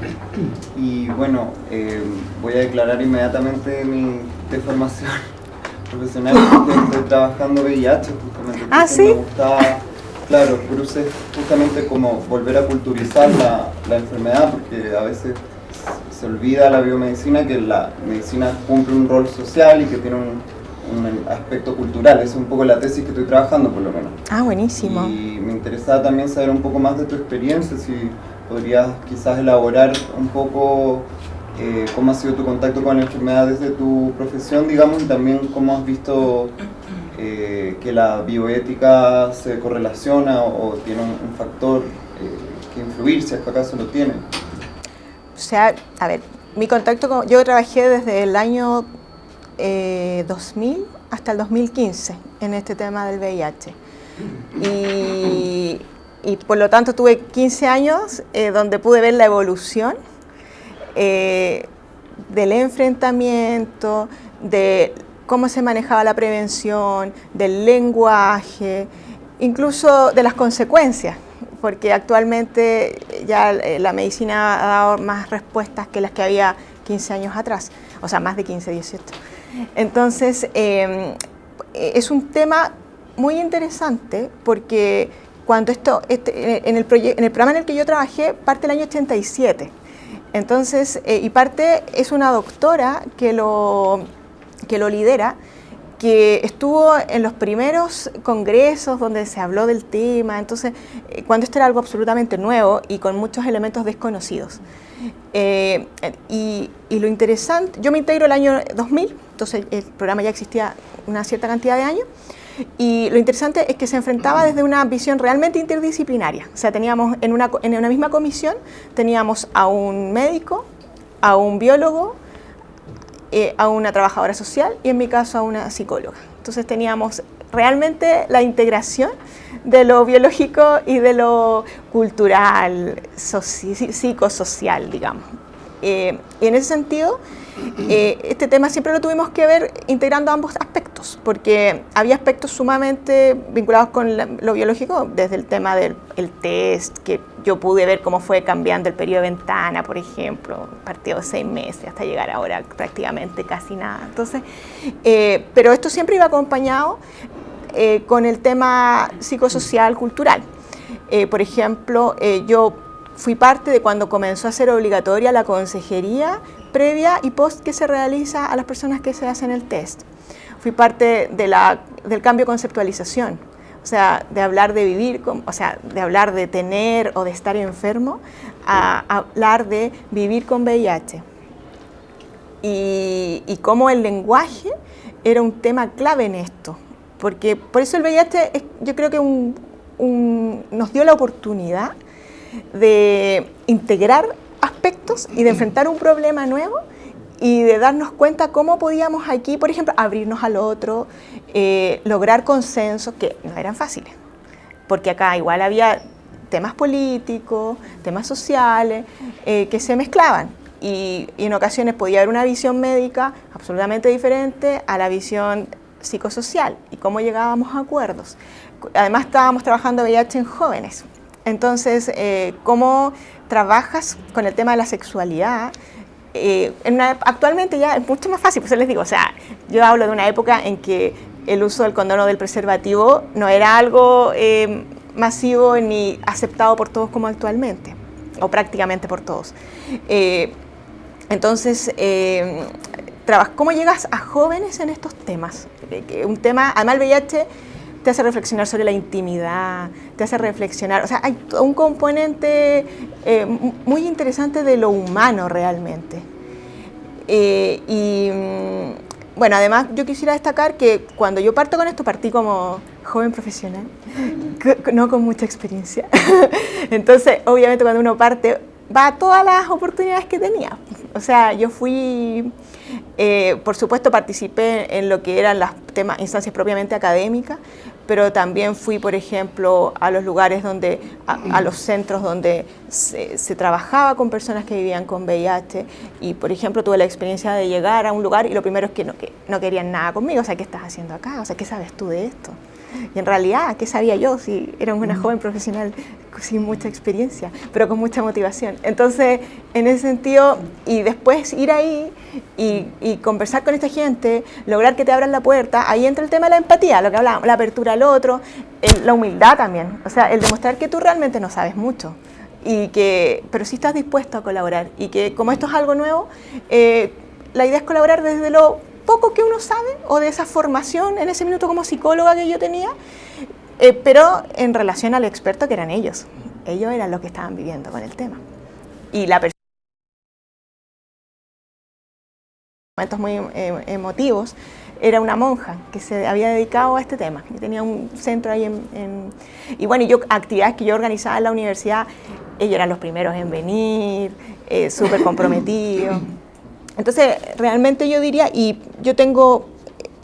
C: Y bueno, eh, voy a declarar inmediatamente mi deformación [LAUGHS] profesional, estoy trabajando VIH justamente.
B: Ah, sí.
C: Me gustaba, claro, cruces justamente como volver a culturizar la, la enfermedad, porque a veces se olvida la biomedicina que la medicina cumple un rol social y que tiene un, aspecto cultural. Es un poco la tesis que estoy trabajando, por lo menos.
B: Ah, buenísimo.
C: Y me interesaba también saber un poco más de tu experiencia, si podrías quizás elaborar un poco eh, cómo ha sido tu contacto con la enfermedad desde tu profesión, digamos, y también cómo has visto eh, que la bioética se correlaciona o, tiene un, factor eh, que influir, si es que acaso lo tiene.
B: O sea, a ver, mi contacto con... Yo trabajé desde el año 2000 eh, hasta el 2015 en este tema del VIH. Y, por lo tanto tuve 15 años eh, donde pude ver la evolución eh, del enfrentamiento, de cómo se manejaba la prevención, del lenguaje, incluso de las consecuencias porque actualmente ya eh, la medicina ha dado más respuestas que las que había 15 años atrás, o sea, más de 15, 18. Entonces, em, es un tema muy interesante porque cuando esto, este, en, el en el programa en el que yo trabajé, parte el año 87. Entonces, eh, y parte es una doctora que lo, que lo lidera, que estuvo en los primeros congresos donde se habló del tema, entonces, eh, cuando esto era algo absolutamente nuevo y con muchos elementos desconocidos. Eh, y, lo interesante, yo me integro el año 2000, entonces el programa ya existía una cierta cantidad de años, y lo interesante es que se enfrentaba desde una visión realmente interdisciplinaria. O sea, teníamos en una, en una misma comisión, teníamos a un médico, a un biólogo, eh, a una trabajadora social y en mi caso a una psicóloga. Entonces teníamos realmente la integración de lo biológico y de lo cultural, psicosocial, digamos. Eh, y en ese sentido, eh, este tema siempre lo tuvimos que ver integrando ambos aspectos, porque había aspectos sumamente vinculados con lo biológico, desde el tema del test, que yo pude ver cómo fue cambiando el periodo de ventana, por ejemplo, partido de seis meses hasta llegar ahora prácticamente casi nada. Entonces, eh, pero esto siempre iba acompañado con el tema psicosocial, cultural. por ejemplo, yo Fui parte de cuando comenzó a ser obligatoria la consejería previa y post que se realiza a las personas que se hacen el test. Fui parte de la, del cambio conceptualización, o sea, de hablar de vivir, o sea, de hablar de tener o de estar enfermo, a, hablar de vivir con VIH. Y, y cómo el lenguaje era un tema clave en esto, porque por eso el VIH yo creo que nos dio la oportunidad de integrar aspectos y de enfrentar un problema nuevo y de darnos cuenta cómo podíamos aquí, por ejemplo, abrirnos al otro, eh, lograr consensos que no eran fáciles, porque acá igual había temas políticos, temas sociales, eh, que se mezclaban. Y, y, en ocasiones podía haber una visión médica absolutamente diferente a la visión psicosocial y cómo llegábamos a acuerdos. Además estábamos trabajando VIH en jóvenes, entonces, eh, ¿cómo trabajas con el tema de la sexualidad? Eh, actualmente ya es mucho más fácil, pues les digo, o sea, yo hablo de una época en que el uso del condón o del preservativo no era algo eh, masivo ni aceptado por todos como actualmente, o prácticamente por todos. entonces, ¿cómo llegas a jóvenes en estos temas? Un tema, además el VIH te hace reflexionar sobre la intimidad, te hace reflexionar, o sea, hay un componente eh, muy interesante de lo humano realmente. Eh, y mm, bueno, además yo quisiera destacar que cuando yo parto con esto, partí como joven profesional, [LAUGHS] no con mucha experiencia. [LAUGHS] Entonces, obviamente cuando uno parte, va a todas las oportunidades que tenía. O sea, yo fui, eh, por supuesto participé en lo que eran las temas, instancias propiamente académicas, pero también fui, por ejemplo, a los lugares donde, a, los centros donde se, trabajaba con personas que vivían con VIH y, por ejemplo, tuve la experiencia de llegar a un lugar y lo primero es que no, que no querían nada conmigo, o sea, ¿qué estás haciendo acá? O sea, ¿qué sabes tú de esto? Y en realidad, ¿qué sabía yo si era una joven profesional sin mucha experiencia, pero con mucha motivación? Entonces, en ese sentido, y después ir ahí y, conversar con esta gente, lograr que te abran la puerta, ahí entra el tema de la empatía, lo que hablábamos, la apertura al otro, la humildad también, o sea, el demostrar que tú realmente no sabes mucho. Y que, pero sí estás dispuesto a colaborar y que como esto es algo nuevo, eh, la idea es colaborar desde lo poco que uno sabe o de esa formación en ese minuto como psicóloga que yo tenía, eh, pero en relación al experto que eran ellos. Ellos eran los que estaban viviendo con el tema. Y la persona momentos muy eh, emotivos, era una monja que se había dedicado a este tema. Yo tenía un centro ahí en, Y bueno, yo actividades que yo organizaba en la universidad, ellos eran los primeros en venir, eh, súper comprometidos. [COUGHS] Entonces, realmente yo diría, y yo tengo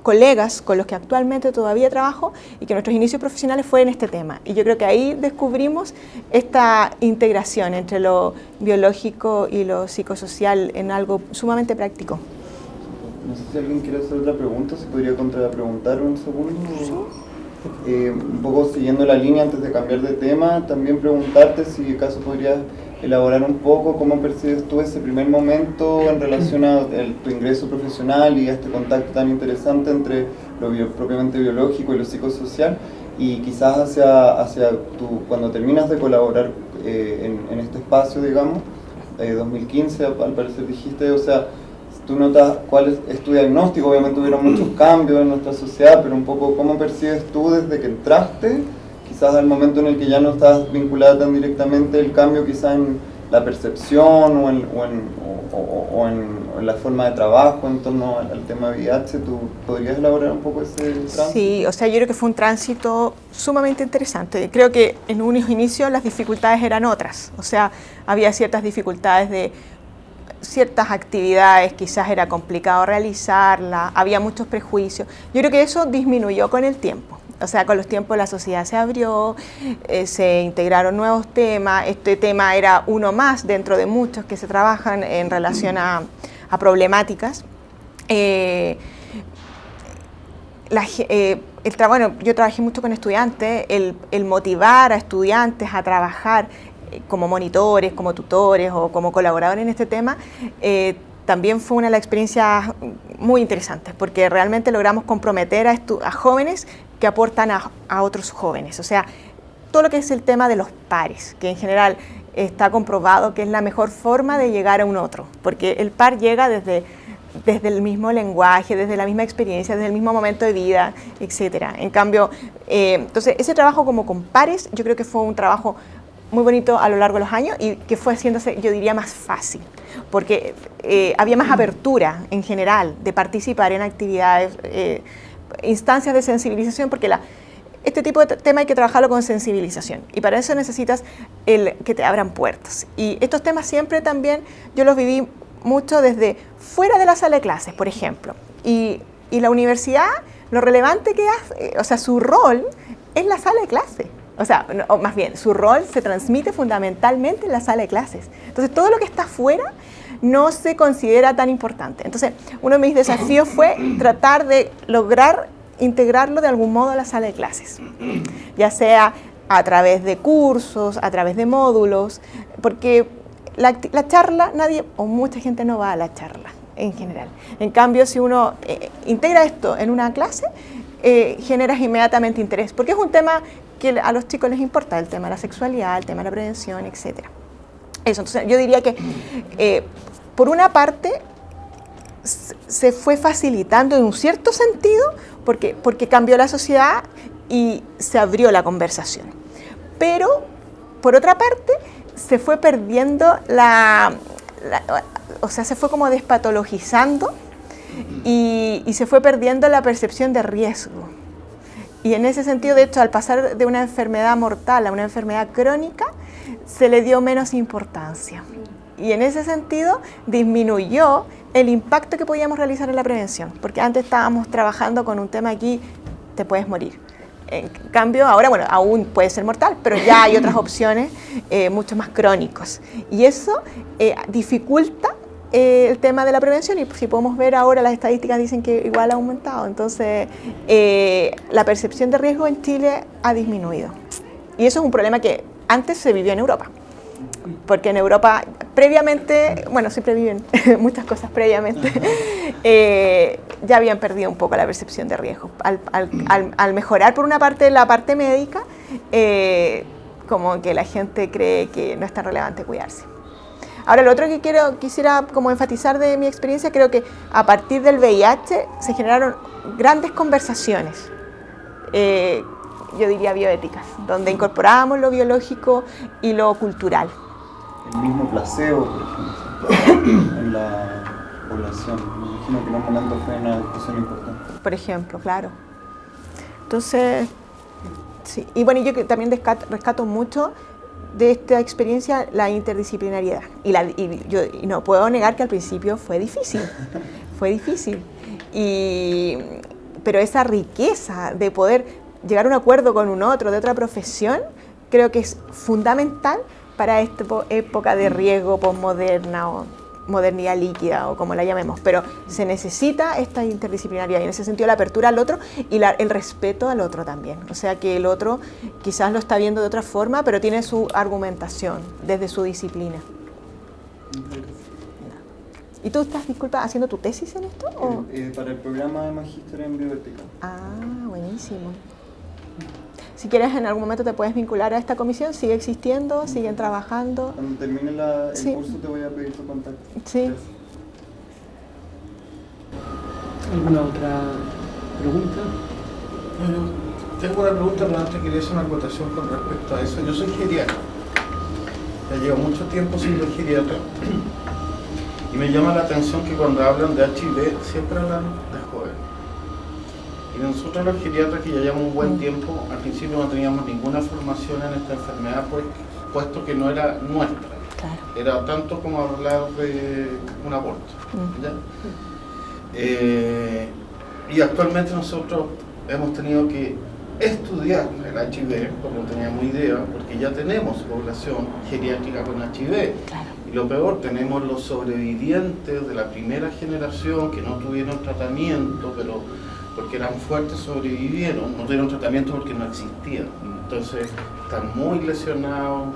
B: colegas con los que actualmente todavía trabajo y que nuestros inicios profesionales fue en este tema. Y yo creo que ahí descubrimos esta integración entre lo biológico y lo psicosocial en algo sumamente práctico.
C: No sé si alguien quiere hacer otra pregunta, si podría contrapreguntar un segundo. Eh, un poco siguiendo la línea antes de cambiar de tema, también preguntarte si acaso podrías elaborar un poco cómo percibes tú ese primer momento en relación a tu ingreso profesional y a este contacto tan interesante entre lo propiamente biológico y lo psicosocial y quizás hacia, hacia tu, cuando terminas de colaborar eh, en, este espacio, digamos, eh, 2015 al parecer dijiste, o sea, tú notas cuál es, tu diagnóstico, obviamente hubieron muchos cambios en nuestra sociedad, pero un poco cómo percibes tú desde que entraste quizás al momento en el que ya no estás vinculada tan directamente, el cambio quizás en la percepción o en, o en, o, en, la forma de trabajo en torno al, tema VIH, ¿tú podrías elaborar un poco ese tránsito?
B: Sí, o sea, yo creo que fue un tránsito sumamente interesante. Creo que en unos inicios las dificultades eran otras, o sea, había ciertas dificultades de ciertas actividades quizás era complicado realizarlas, había muchos prejuicios. Yo creo que eso disminuyó con el tiempo o sea, con los tiempos la sociedad se abrió, eh, se integraron nuevos temas, este tema era uno más dentro de muchos que se trabajan en relación a, problemáticas. Eh, eh, bueno, yo trabajé mucho con estudiantes, el, motivar a estudiantes a trabajar como monitores, como tutores o como colaboradores en este tema, también fue una de las experiencias muy interesantes, porque realmente logramos comprometer a, a jóvenes que aportan a, otros jóvenes. O sea, todo lo que es el tema de los pares, que en general está comprobado que es la mejor forma de llegar a un otro, porque el par llega desde, desde el mismo lenguaje, desde la misma experiencia, desde el mismo momento de vida, etc. En cambio, eh, entonces ese trabajo como con pares, yo creo que fue un trabajo muy bonito a lo largo de los años y que fue haciéndose, yo diría, más fácil, porque eh, había más apertura en general de participar en actividades eh, instancias de sensibilización, porque este tipo de tema hay que trabajarlo con sensibilización y para eso necesitas el, que te abran puertas. Y estos temas siempre también yo los viví mucho desde fuera de la sala de clases, por ejemplo. Y, y la universidad, lo relevante que hace, o sea, su rol es la sala de clases. O sea, o más bien, su rol se transmite fundamentalmente en la sala de clases. Entonces, todo lo que está fuera no se considera tan importante. Entonces, uno de mis desafíos fue tratar de lograr integrarlo de algún modo a la sala de clases, ya sea a través de cursos, a través de módulos, porque la, charla, nadie o mucha gente no va a la charla en general. En cambio, si uno eh, integra esto en una clase, eh, generas inmediatamente interés, porque es un tema que a los chicos les importa, el tema de la sexualidad, el tema de la prevención, etcétera. Eso, entonces yo diría que eh, por una parte se fue facilitando en un cierto sentido porque, porque cambió la sociedad y se abrió la conversación. Pero por otra parte se fue perdiendo la, o sea, se fue como despatologizando y, y se fue perdiendo la percepción de riesgo. Y en ese sentido, de hecho, al pasar de una enfermedad mortal a una enfermedad crónica, se le dio menos importancia. Y en ese sentido disminuyó el impacto que podíamos realizar en la prevención, porque antes estábamos trabajando con un tema aquí, te puedes morir. En cambio, ahora, bueno, aún puede ser mortal, pero ya hay otras [LAUGHS] opciones eh, mucho más crónicos. Y eso eh, dificulta eh, el tema de la prevención y si podemos ver ahora las estadísticas dicen que igual ha aumentado. Entonces, la percepción de riesgo en Chile ha disminuido. Y eso es un problema que antes se vivió en Europa porque en Europa previamente, bueno, siempre viven [LAUGHS] muchas cosas previamente, [LAUGHS] eh, ya habían perdido un poco la percepción de riesgo. Al, mejorar por una parte la parte médica, eh, como que la gente cree que no es tan relevante cuidarse. Ahora, lo otro que quiero, quisiera como enfatizar de mi experiencia, creo que a partir del VIH se generaron grandes conversaciones eh, yo diría bioéticas, donde incorporábamos lo biológico y lo cultural.
C: El mismo placebo, por ejemplo, en la población. Me imagino que en un momento fue una discusión importante.
B: Por ejemplo, claro. Entonces, sí. Y bueno, yo también rescato, mucho de esta experiencia la interdisciplinariedad. Y, la, y yo y no puedo negar que al principio fue difícil, [LAUGHS] fue difícil. Y, pero esa riqueza de poder llegar a un acuerdo con un otro de otra profesión, creo que es fundamental para esta época de riesgo postmoderna o modernidad líquida o como la llamemos, pero se necesita esta interdisciplinaridad y en ese sentido la apertura al otro y el respeto al otro también. O sea que el otro quizás lo está viendo de otra forma, pero tiene su argumentación desde su disciplina. ¿Y tú estás, disculpa, haciendo tu tesis en esto?
C: Eh, para el programa de Magíster en Bioética.
B: Ah, buenísimo. Si quieres, en algún momento te puedes vincular a esta comisión, sigue existiendo, siguen trabajando.
C: Cuando termine el curso te voy a pedir tu contacto.
B: Sí.
A: ¿Alguna otra pregunta?
D: Bueno, tengo una pregunta, pero antes quería hacer una acotación con respecto a eso. Yo soy geriatra. Ya llevo mucho tiempo siendo geriatra. [CLEARS THROAT] Y me llama la atención que cuando hablan de HIV siempre hablan. Y nosotros los geriatras que ya llevamos un buen tiempo, al principio no teníamos ninguna formación en esta enfermedad, pues, puesto que no era nuestra. Era tanto como hablar de un aborto. Mm. Eh, y actualmente nosotros hemos tenido que estudiar el HIV, porque no teníamos idea, porque ya tenemos población geriátrica con HIV. Y lo peor, tenemos los sobrevivientes de la primera generación que no tuvieron tratamiento, pero porque eran fuertes, sobrevivieron, no tuvieron tratamiento porque no existían. Entonces están muy lesionados,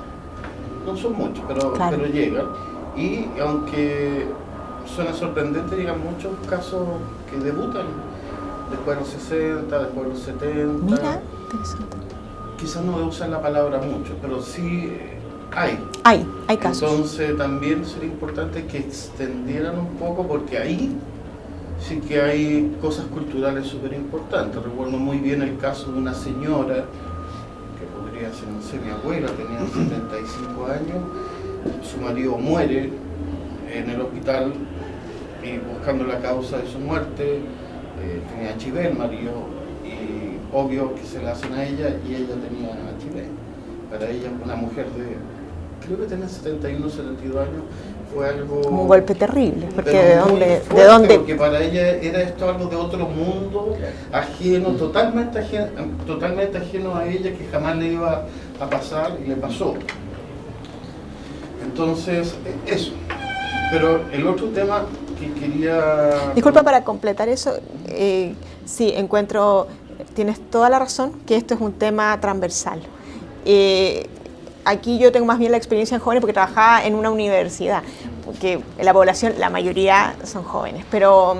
D: no son muchos, pero, pero llegan. Y aunque suena sorprendente, llegan muchos casos que debutan después de los 60, después de los 70.
B: Mira,
D: Quizás no usan la palabra mucho, pero sí hay.
B: Hay, hay casos.
D: Entonces también sería importante que extendieran un poco porque ahí sí que hay cosas culturales súper importantes. Recuerdo muy bien el caso de una señora, que podría ser, no sé, mi abuela, tenía [CLEARS THROAT] 75 años, su marido muere en el hospital y buscando la causa de su muerte, eh, tenía HIV el marido, y obvio que se la hacen a ella y ella tenía HIV. Para ella, una mujer de, creo que tenía 71, 72 años, fue algo...
B: Un golpe terrible, porque de dónde, de dónde...
D: Porque para ella era esto algo de otro mundo, ajeno, totalmente ajeno, totalmente ajeno a ella, que jamás le iba a pasar y le pasó. Entonces, e, eso. Pero el otro tema que quería...
B: Disculpa, para completar eso, eh, sí, encuentro, tienes toda la razón, que esto es un tema transversal. Eh, aquí yo tengo más bien la experiencia en jóvenes porque trabajaba en una universidad, porque la población, la mayoría son jóvenes, pero,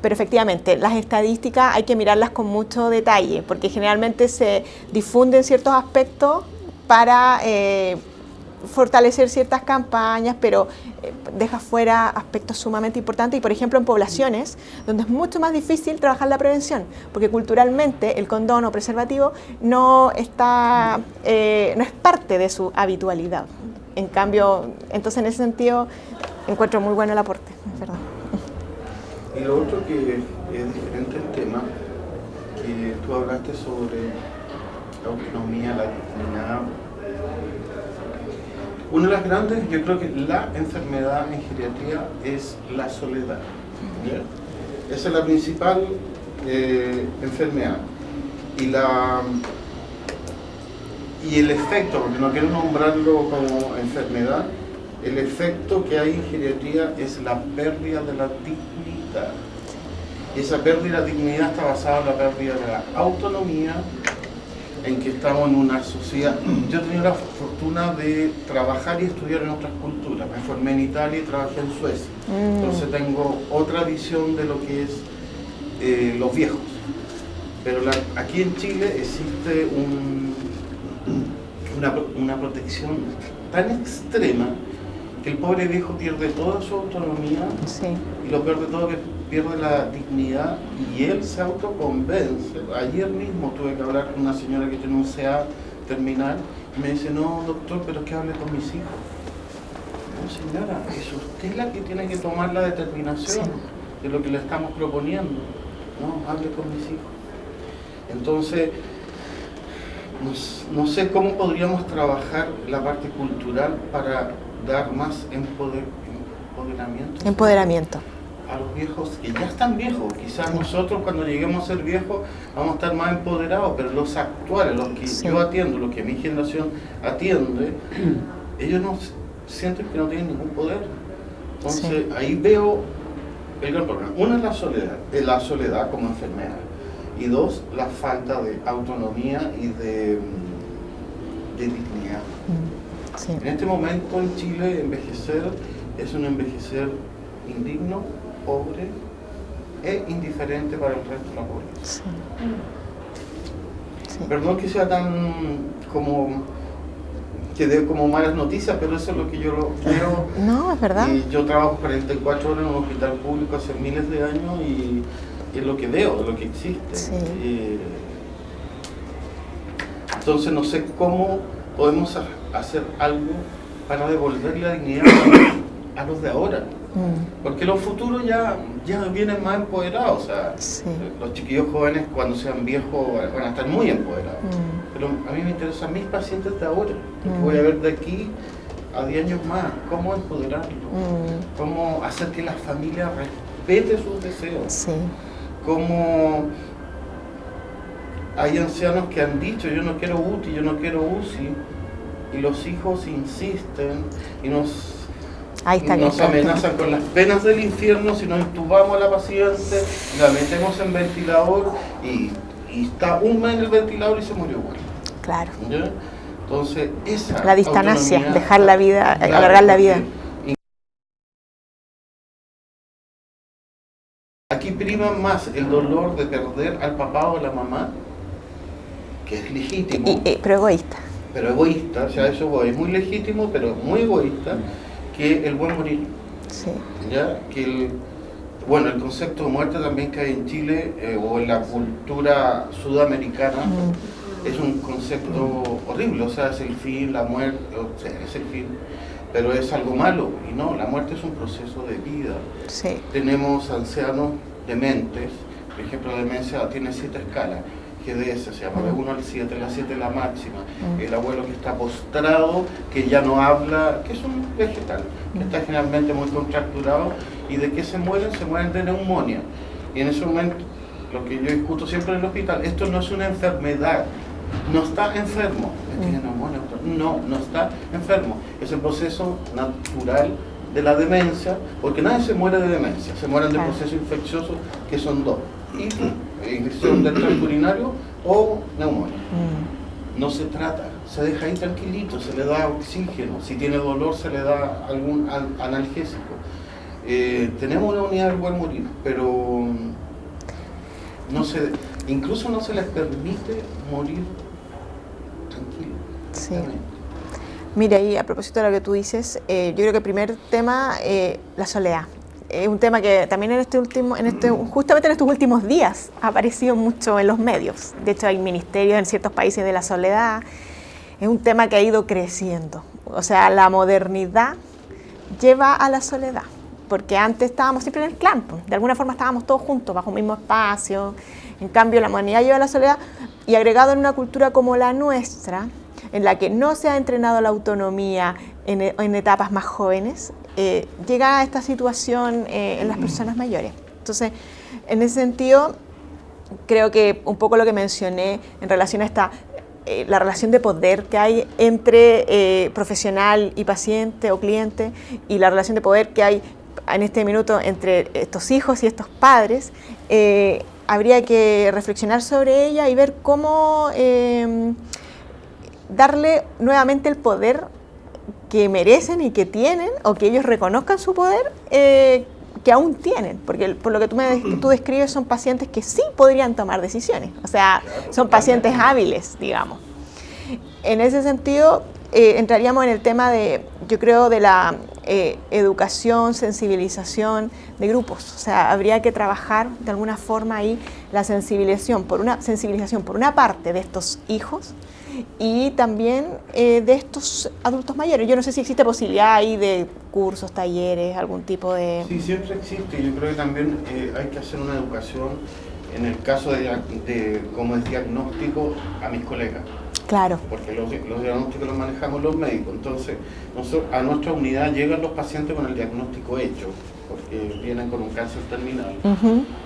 B: pero efectivamente las estadísticas hay que mirarlas con mucho detalle, porque generalmente se difunden ciertos aspectos para... Eh, fortalecer ciertas campañas, pero eh, deja fuera aspectos sumamente importantes y por ejemplo en poblaciones donde es mucho más difícil trabajar la prevención, porque culturalmente el condón o preservativo no, está, eh, no es parte de su habitualidad. En cambio, entonces en ese sentido encuentro muy bueno el aporte, verdad.
D: Y lo otro que es diferente el tema, que tú hablaste sobre la autonomía, la dignidad Una de las grandes, yo creo que la enfermedad en geriatría es la soledad. Esa es la principal eh, enfermedad. Y, la, y el efecto, porque no quiero nombrarlo como enfermedad, el efecto que hay en geriatría es la pérdida de la dignidad. Y esa pérdida de dignidad está basada en la pérdida de la autonomía, en que estamos en una sociedad... [CLEARS THROAT] Yo he tenido la fortuna de trabajar y estudiar en otras culturas. Me formé en Italia y trabajé en Suecia. Mm. Entonces tengo otra visión de lo que es eh, los viejos. Pero aquí en Chile existe una, una protección tan extrema que el pobre viejo pierde toda su autonomía y lo peor de todo que pierde la dignidad y él se autoconvence. Ayer mismo tuve que hablar con una señora que tiene un CA terminal y me dice, no doctor, pero es que hable con mis hijos. No señora, es usted la que tiene que tomar la determinación de lo que le estamos proponiendo. No, hable con mis hijos. Entonces, no, sé cómo podríamos trabajar la parte cultural para dar más empoderamiento.
B: Empoderamiento
D: a los viejos que ya están viejos. Quizás nosotros cuando lleguemos a ser viejos vamos a estar más empoderados, pero los actuales, los que yo atiendo, los que mi generación atiende, [CLEARS THROAT] ellos no sienten que no tienen ningún poder. Entonces ahí veo el gran problema. Una es la soledad, la soledad como enfermedad. Y dos, la falta de autonomía y de, de dignidad. Mm, en este momento en Chile envejecer es un envejecer indigno, pobre e indiferente para el resto de la población. Perdón que sea tan como que dé como malas noticias, pero eso es lo que yo lo quiero.
B: No, es verdad.
D: Y yo trabajo 44 horas en un hospital público hace miles de años y, es lo que veo, es lo que existe. entonces no sé cómo podemos hacer algo para devolver la dignidad a los de ahora. Mm. Porque los futuros ya, ya vienen más empoderados. O sea, los chiquillos jóvenes cuando sean viejos van a estar muy empoderados. Mm. Pero a mí me interesan mis pacientes de ahora. Mm. Voy a ver de aquí a 10 años más cómo empoderarlos. Cómo hacer que la familia respete sus deseos. Cómo hay ancianos que han dicho yo no quiero UTI, yo no quiero UCI. Y los hijos insisten y nos nos amenazan con las penas del infierno si nos intubamos a la paciente, la metemos en ventilador y, está un mes en el ventilador y se murió igual.
B: Claro.
D: Entonces, esa
B: La distancia, dejar la vida, alargar la vida.
D: Aquí prima más el dolor de perder al papá o a la mamá, que es legítimo.
B: pero egoísta.
D: Pero egoísta, o sea, eso es muy legítimo, pero muy egoísta que el buen morir. Sí. ¿Ya? Que el, bueno, el concepto de muerte también que hay en Chile eh, o en la cultura sudamericana es un concepto horrible, o sea, es el fin, la muerte, o sea, es el fin, pero es algo malo. Y no, la muerte es un proceso de vida. Sí. Tenemos ancianos dementes, por ejemplo, la demencia tiene siete escalas GDS, se llama. De 1 al 7, la 7 es la máxima. Mm. El abuelo que está postrado, que ya no habla, que es un vegetal, que está generalmente muy contracturado, y de qué se mueren, se mueren de neumonía. Y en ese momento, lo que yo discuto siempre en el hospital, esto no es una enfermedad, no está enfermo, tiene mm. neumonía, no, no está enfermo, es el proceso natural de la demencia, porque nadie se muere de demencia, se mueren de procesos infecciosos que son dos infección del tracto [CLEARS THROAT] urinario o neumonía. Mm. No se trata, se deja ahí tranquilito, se le da oxígeno, si tiene dolor se le da algún analgésico. Eh, tenemos una unidad del buen morir, pero no se, incluso no se les permite morir tranquilo.
B: Sí. Mira, y a propósito de lo que tú dices, eh, yo creo que el primer tema, eh, la soledad es un tema que también en este último, en este, justamente en estos últimos días ha aparecido mucho en los medios. De hecho, hay ministerios en ciertos países de la soledad. Es un tema que ha ido creciendo. O sea, la modernidad lleva a la soledad, porque antes estábamos siempre en el clan, de alguna forma estábamos todos juntos, bajo un mismo espacio. En cambio, la modernidad lleva a la soledad y agregado en una cultura como la nuestra, en la que no se ha entrenado la autonomía, en, etapas más jóvenes, eh, llega a esta situación eh, en las personas mayores. Entonces, en ese sentido, creo que un poco lo que mencioné en relación a esta eh, la relación de poder que hay entre profesional y paciente o cliente y la relación de poder que hay en este minuto entre estos hijos y estos padres, habría que reflexionar sobre ella y ver cómo darle nuevamente el poder que merecen y que tienen, o que ellos reconozcan su poder, eh, que aún tienen, porque por lo que tú, me, tú [CLEARS THROAT] describes son pacientes que sí podrían tomar decisiones, o sea, son pacientes hábiles, digamos. En ese sentido, eh, entraríamos en el tema de, yo creo, de la eh, educación, sensibilización de grupos, o sea, habría que trabajar de alguna forma ahí la sensibilización, por una sensibilización por una parte de estos hijos, y también eh, de estos adultos mayores. Yo no sé si existe posibilidad ahí de cursos, talleres, algún tipo de...
D: Sí, siempre existe. Yo creo que también eh, hay que hacer una educación en el caso de, de como es diagnóstico a mis colegas.
B: Claro.
D: Porque los, diagnósticos los manejamos los médicos. Entonces, a nuestra unidad llegan los pacientes con el diagnóstico hecho, porque vienen con un cáncer terminal.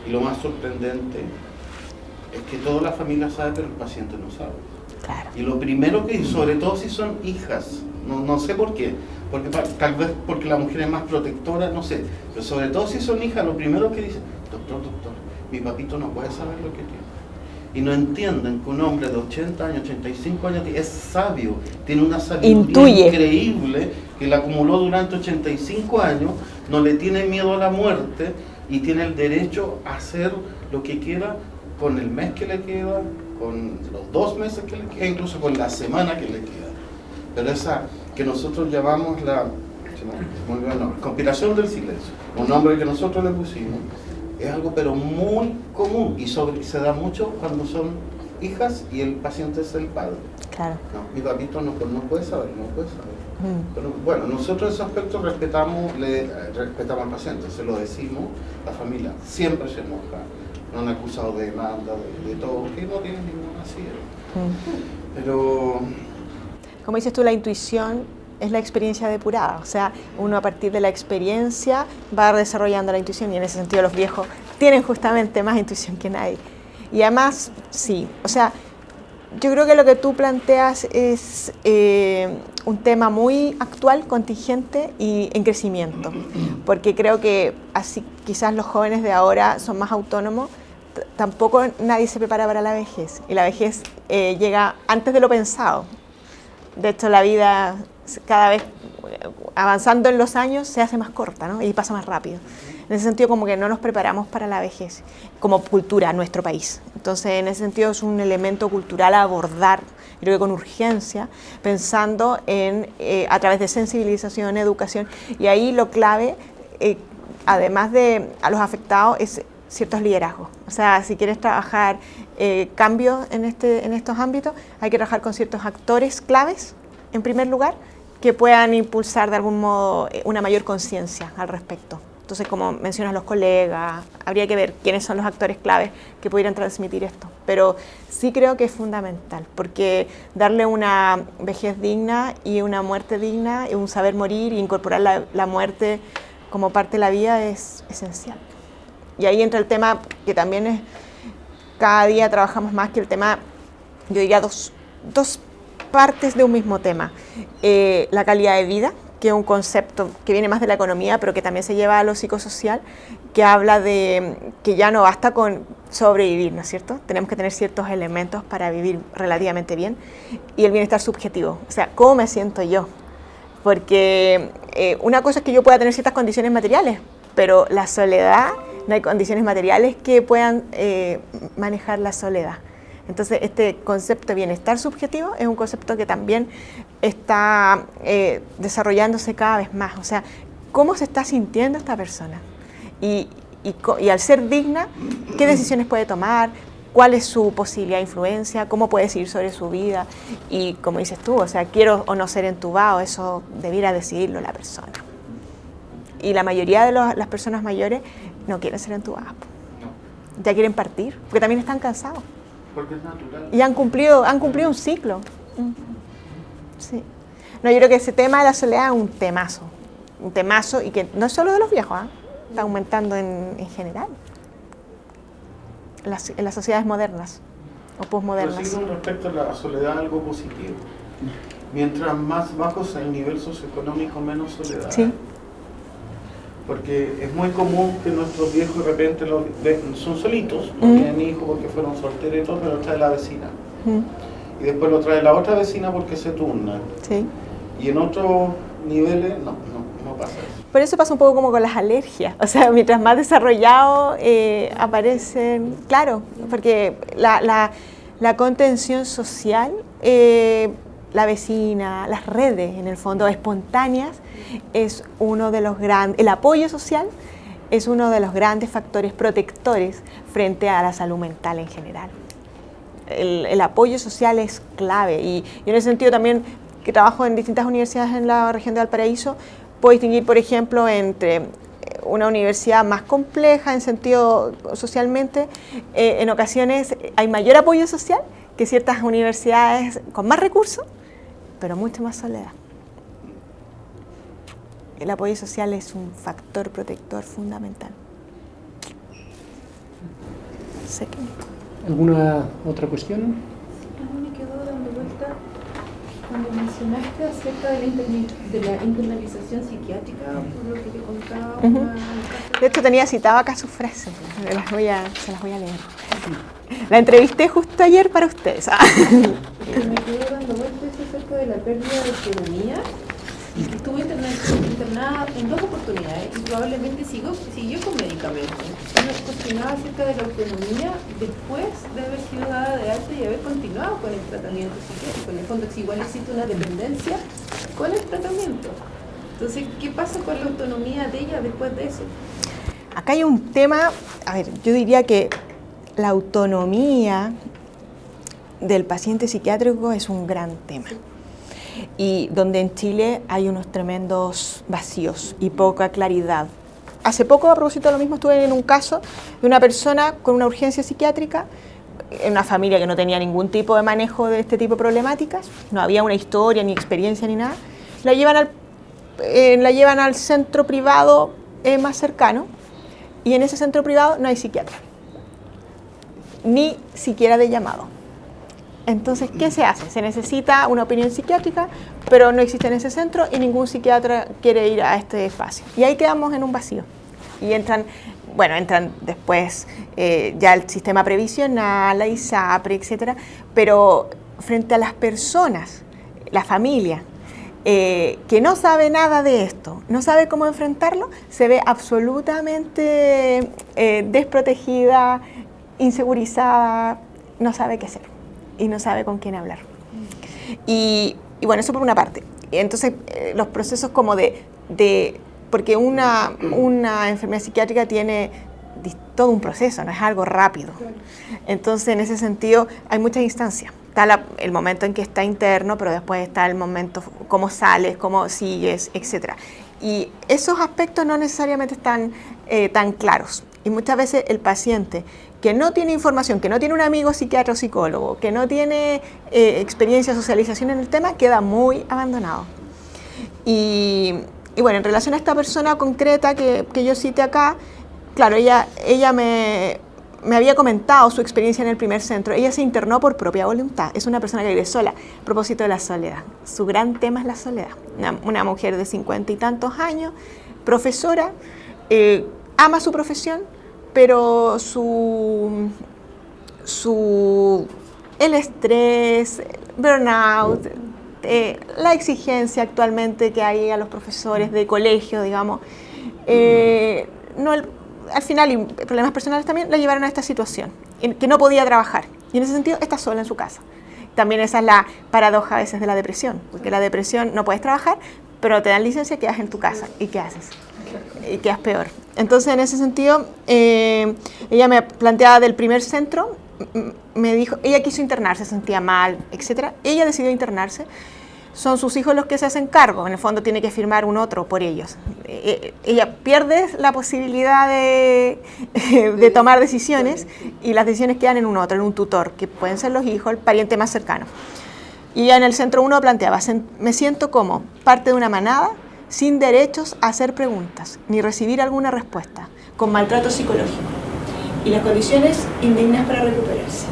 D: Y lo más sorprendente es que toda la familia sabe, pero el paciente no sabe. Y lo primero que, sobre todo si son hijas, no, no sé por qué, porque tal vez porque la mujer es más protectora, no sé, pero sobre todo si son hijas, lo primero que dicen, doctor, doctor, mi papito no puede saber lo que tiene. Y no entienden que un hombre de 80 años, 85 años, es sabio, tiene una sabiduría increíble que la acumuló durante 85 años, no le tiene miedo a la muerte y tiene el derecho a hacer lo que quiera con el mes que le queda, con los dos meses que le queda, incluso con la semana que le queda. Pero esa que nosotros llamamos la conspiración del silencio, un nombre que nosotros le pusimos, es algo pero muy común y sobre, se da mucho cuando son hijas y el paciente es el padre.
B: Claro.
D: mi papito no, no, puede saber, no puede saber. Mm. Pero bueno, nosotros ese aspecto respetamos, le, respetamos al paciente, se lo decimos, la familia siempre se enoja, no han acusado de demanda, de, todo, que no tienen ninguna así. Pero...
B: Como dices tú, la intuición es la experiencia depurada, o sea, uno a partir de la experiencia va desarrollando la intuición y en ese sentido los viejos tienen justamente más intuición que nadie. Y además, sí, o sea, yo creo que lo que tú planteas es eh, un tema muy actual, contingente y en crecimiento, porque creo que así quizás los jóvenes de ahora son más autónomos, tampoco nadie se prepara para la vejez y la vejez eh, llega antes de lo pensado. De hecho, la vida cada vez avanzando en los años se hace más corta ¿no? y pasa más rápido. En ese sentido, como que no nos preparamos para la vejez como cultura en nuestro país. Entonces, en ese sentido, es un elemento cultural a abordar, creo que con urgencia, pensando en, eh, a través de sensibilización, educación, y ahí lo clave, eh, además de a los afectados, es ciertos liderazgos. O sea, si quieres trabajar eh, cambios en, este, en estos ámbitos, hay que trabajar con ciertos actores claves, en primer lugar, que puedan impulsar de algún modo eh, una mayor conciencia al respecto. Entonces, como mencionas los colegas, habría que ver quiénes son los actores claves que pudieran transmitir esto. Pero sí creo que es fundamental, porque darle una vejez digna y una muerte digna, y un saber morir e incorporar la muerte como parte de la vida es esencial. Y ahí entra el tema que también es, cada día trabajamos más que el tema, yo diría dos, dos partes de un mismo tema. Eh, la calidad de vida, que es un concepto que viene más de la economía, pero que también se lleva a lo psicosocial, que habla de que ya no basta con sobrevivir, ¿no es cierto? Tenemos que tener ciertos elementos para vivir relativamente bien. Y el bienestar subjetivo, o sea, ¿cómo me siento yo? Porque eh, una cosa es que yo pueda tener ciertas condiciones materiales, pero la soledad no hay condiciones materiales que puedan eh, manejar la soledad. Entonces, este concepto de bienestar subjetivo es un concepto que también está eh, desarrollándose cada vez más. O sea, ¿cómo se está sintiendo esta persona? Y, y, al ser digna, ¿qué decisiones puede tomar? ¿Cuál es su posibilidad de influencia? ¿Cómo puede decidir sobre su vida? Y como dices tú, o sea, quiero o no ser entubado, eso debiera decidirlo la persona. Y la mayoría de las personas mayores no quieren ser entubadas. Ya quieren partir, porque también están cansados.
D: Porque es natural.
B: Y han cumplido, han cumplido un ciclo. Sí. No, yo creo que ese tema de la soledad es un temazo, un temazo y que no es solo de los viejos, ¿ah? está aumentando en, en general en las, en las sociedades modernas o
D: sí, con respecto a la soledad, algo positivo. Mientras más bajo sea el nivel socioeconómico, menos soledad.
B: Sí.
D: Porque es muy común que nuestros viejos de repente los son solitos, no
B: Mm.
D: tienen hijos porque fueron solteros y todo, pero lo trae la vecina.
B: Mm,
D: Y después lo trae la otra vecina porque se turna.
B: Sí.
D: Y en otros niveles no, no, no pasa eso.
B: Por eso pasa un poco como con las alergias. O sea, mientras más desarrollado eh, aparecen, claro, porque la, la- la contención social, eh, la vecina, las redes, en el fondo, espontáneas, es uno de los grandes, el apoyo social es uno de los grandes factores protectores frente a la salud mental en general. El, apoyo social es clave y, y en ese sentido también que trabajo en distintas universidades en la región de Valparaíso, puedo distinguir, por ejemplo, entre eh, una universidad más compleja en sentido socialmente, eh, en ocasiones hay mayor apoyo social que ciertas universidades con más recursos, pero mucho más soledad. El apoyo social es un factor protector fundamental. Sé que-
A: ¿Alguna otra cuestión?
E: A mí me quedó dando vuelta cuando mencionaste acerca de la, de la internalización psiquiátrica, por lo que te contaba
B: Ujú.
E: una
B: De hecho, tenía citado acá sus frases, las voy a- se las voy a leer. La entrevisté justo ayer para ustedes. ah. [LAUGHS]
E: me quedó dando vueltas acerca de la pérdida de autonomía y que estuvo interna- internada en dos oportunidades y probablemente siguió, siguió con medicamentos. Nos cuestionaba acerca de la autonomía después de haber sido dada de alta y haber continuado con el tratamiento psiquiátrico. En el fondo, si igual existe una dependencia con el tratamiento. Entonces, ¿qué pasa con la autonomía de ella después de eso?
B: Acá hay un tema, a ver, yo diría que la autonomía del paciente psiquiátrico es un gran tema. Y donde en Chile hay unos tremendos vacíos y poca claridad. Hace poco, a propósito de lo mismo, estuve en un caso de una persona con una urgencia psiquiátrica, en una familia que no tenía ningún tipo de manejo de este tipo de problemáticas, no había una historia, ni experiencia, ni nada. La llevan al, eh, la llevan al centro privado eh, más cercano y en ese centro privado no hay psiquiatra, ni siquiera de llamado. Entonces, ¿qué se hace? Se necesita una opinión psiquiátrica, pero no existe en ese centro y ningún psiquiatra quiere ir a este espacio. Y ahí quedamos en un vacío. Y entran, bueno, entran después eh, ya el sistema previsional, la ISAPRE, etcétera, pero frente a las personas, la familia, eh, que no sabe nada de esto, no sabe cómo enfrentarlo, se ve absolutamente eh, desprotegida, insegurizada, no sabe qué hacer y no sabe con quién hablar. Y, bueno, eso por una parte. Entonces, eh, los procesos como de, de porque una, una enfermedad psiquiátrica tiene todo un proceso, no es algo rápido. Entonces, en ese sentido, hay muchas instancias. Está el momento en que está interno, pero después está el momento, cómo sales, cómo sigues, etc. Y esos aspectos no necesariamente están eh, tan claros. Y muchas veces el paciente que no tiene información, que no tiene un amigo psiquiatra o psicólogo, que no tiene eh, experiencia, socialización en el tema, queda muy abandonado. Y, bueno, en relación a esta persona concreta que, que yo cité acá, claro, ella, ella me, me había comentado su experiencia en el primer centro. Ella se internó por propia voluntad. Es una persona que vive sola. A propósito de la soledad. Su gran tema es la soledad. Una, una mujer de cincuenta y tantos años, profesora, eh, ama su profesión, pero su, su el estrés, burnout, eh, la exigencia actualmente que hay a los profesores de colegio, digamos, eh, no al final, y problemas personales también, la llevaron a esta situación, que no podía trabajar. Y en ese sentido está sola en su casa. También esa es la paradoja a veces de la depresión, porque la depresión no puedes trabajar, pero te dan licencia, quedas en tu casa. ¿Y qué haces? Y quedas peor. Entonces, en ese sentido, eh, ella me planteaba del primer centro, me dijo, ella quiso internarse, se sentía mal, etc. Ella decidió internarse. Son sus hijos los que se hacen cargo, en el fondo tiene que firmar un otro por ellos. Eh, ella pierde la posibilidad de, [LAUGHS] de tomar decisiones y las decisiones quedan en un otro, en un tutor, que pueden ser los hijos, el pariente más cercano. Y en el centro 1 planteaba, me siento como parte de una manada sin derechos a hacer preguntas, ni recibir alguna respuesta, con maltrato psicológico y las condiciones indignas para recuperarse.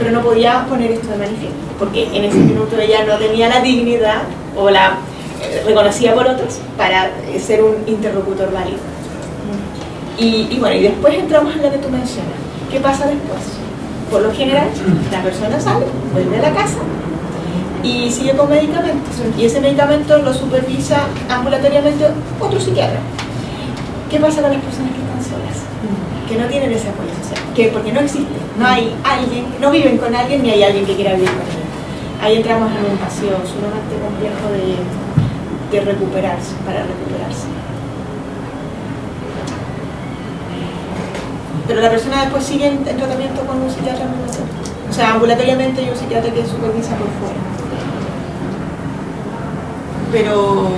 B: Pero no podía poner esto de manifiesto, porque en ese minuto ella no tenía la dignidad o la eh, reconocida por otros para eh, ser un interlocutor válido. Y, y, bueno, y después entramos en lo que tú mencionas. ¿Qué pasa después? Por lo general, la persona sale, vuelve a la casa y sigue con medicamentos. Y ese medicamento lo supervisa ambulatoriamente otro psiquiatra. ¿Qué pasa con las personas que están solas? Que no tienen ese apoyo social. Que porque no existe. No hay alguien, no viven con alguien ni hay alguien que quiera vivir con ellos. Ahí entramos en un paseo sumamente complejo de, de recuperarse, para recuperarse. Pero la persona después sigue en, tratamiento con un psiquiatra ambulatorio. O sea, ambulatoriamente hay un psiquiatra que supervisa por fuera. Pero...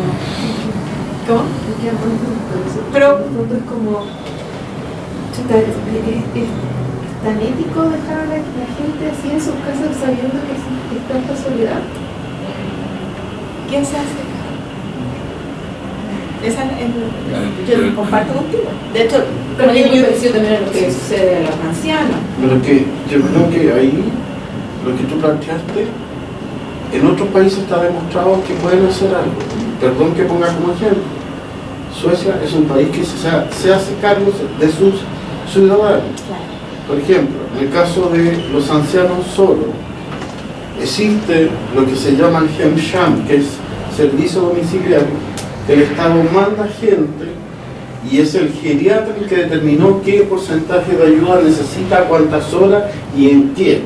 B: ¿Cómo? Pero...
E: Es como... Es, tan ético dejar a la, gente así en sus casas sabiendo que existe tanta soledad.
B: ¿Quién se hace? Esa es, yo comparto contigo. De hecho,
E: pero yo, yo también a lo que sucede a los ancianos.
D: Pero que yo creo que ahí lo que tú planteaste, en otros países está demostrado que pueden hacer algo. Perdón que ponga como ejemplo. Suecia es un país que se, se hace cargo de sus ciudadanos. Por ejemplo, en el caso de los ancianos solos, existe lo que se llama el HEMSHAM, que es servicio domiciliario, que el Estado manda gente y es el geriatra el que determinó qué porcentaje de ayuda necesita, cuántas horas y en qué.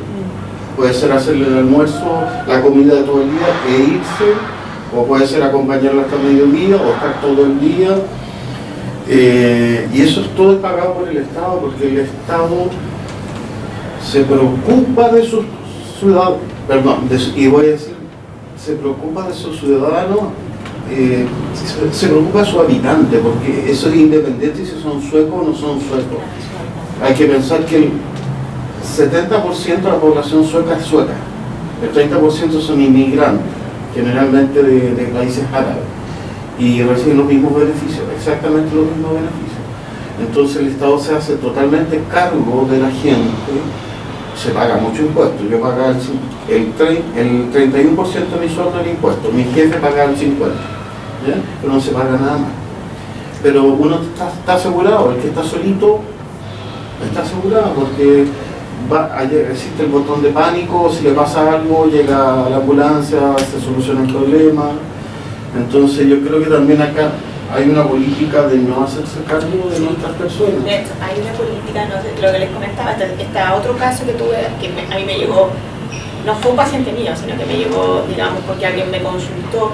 D: Puede ser hacerle el almuerzo, la comida de todo el día e irse, o puede ser acompañarlo hasta mediodía o estar todo el día. Eh, y eso es todo pagado por el Estado, porque el Estado se preocupa de sus ciudadanos, perdón, y voy a decir, se preocupa de sus ciudadanos eh, se, preocupa de su habitante, porque eso es independiente si son suecos o no son suecos. Hay que pensar que el 70% de la población sueca es sueca, el 30% son inmigrantes, generalmente de, países árabes, y reciben los mismos beneficios, exactamente los mismos beneficios. Entonces el Estado se hace totalmente cargo de la gente, se paga mucho impuesto, yo pagaba el, el, 31% de mi sueldo en impuesto, mi jefe pagaba el 50% pero no se paga nada más. Pero uno está, asegurado, el que está solito está asegurado porque existe el botón de pánico, si le pasa algo, llega la ambulancia, se soluciona el problema. Entonces yo creo que también acá hay una política de no hacerse cargo de nuestras personas.
B: Hay una política, no sé, lo que les comentaba, está otro caso que tuve, que a mí me llegó, no fue un paciente mío, sino que me llegó, digamos, porque alguien me consultó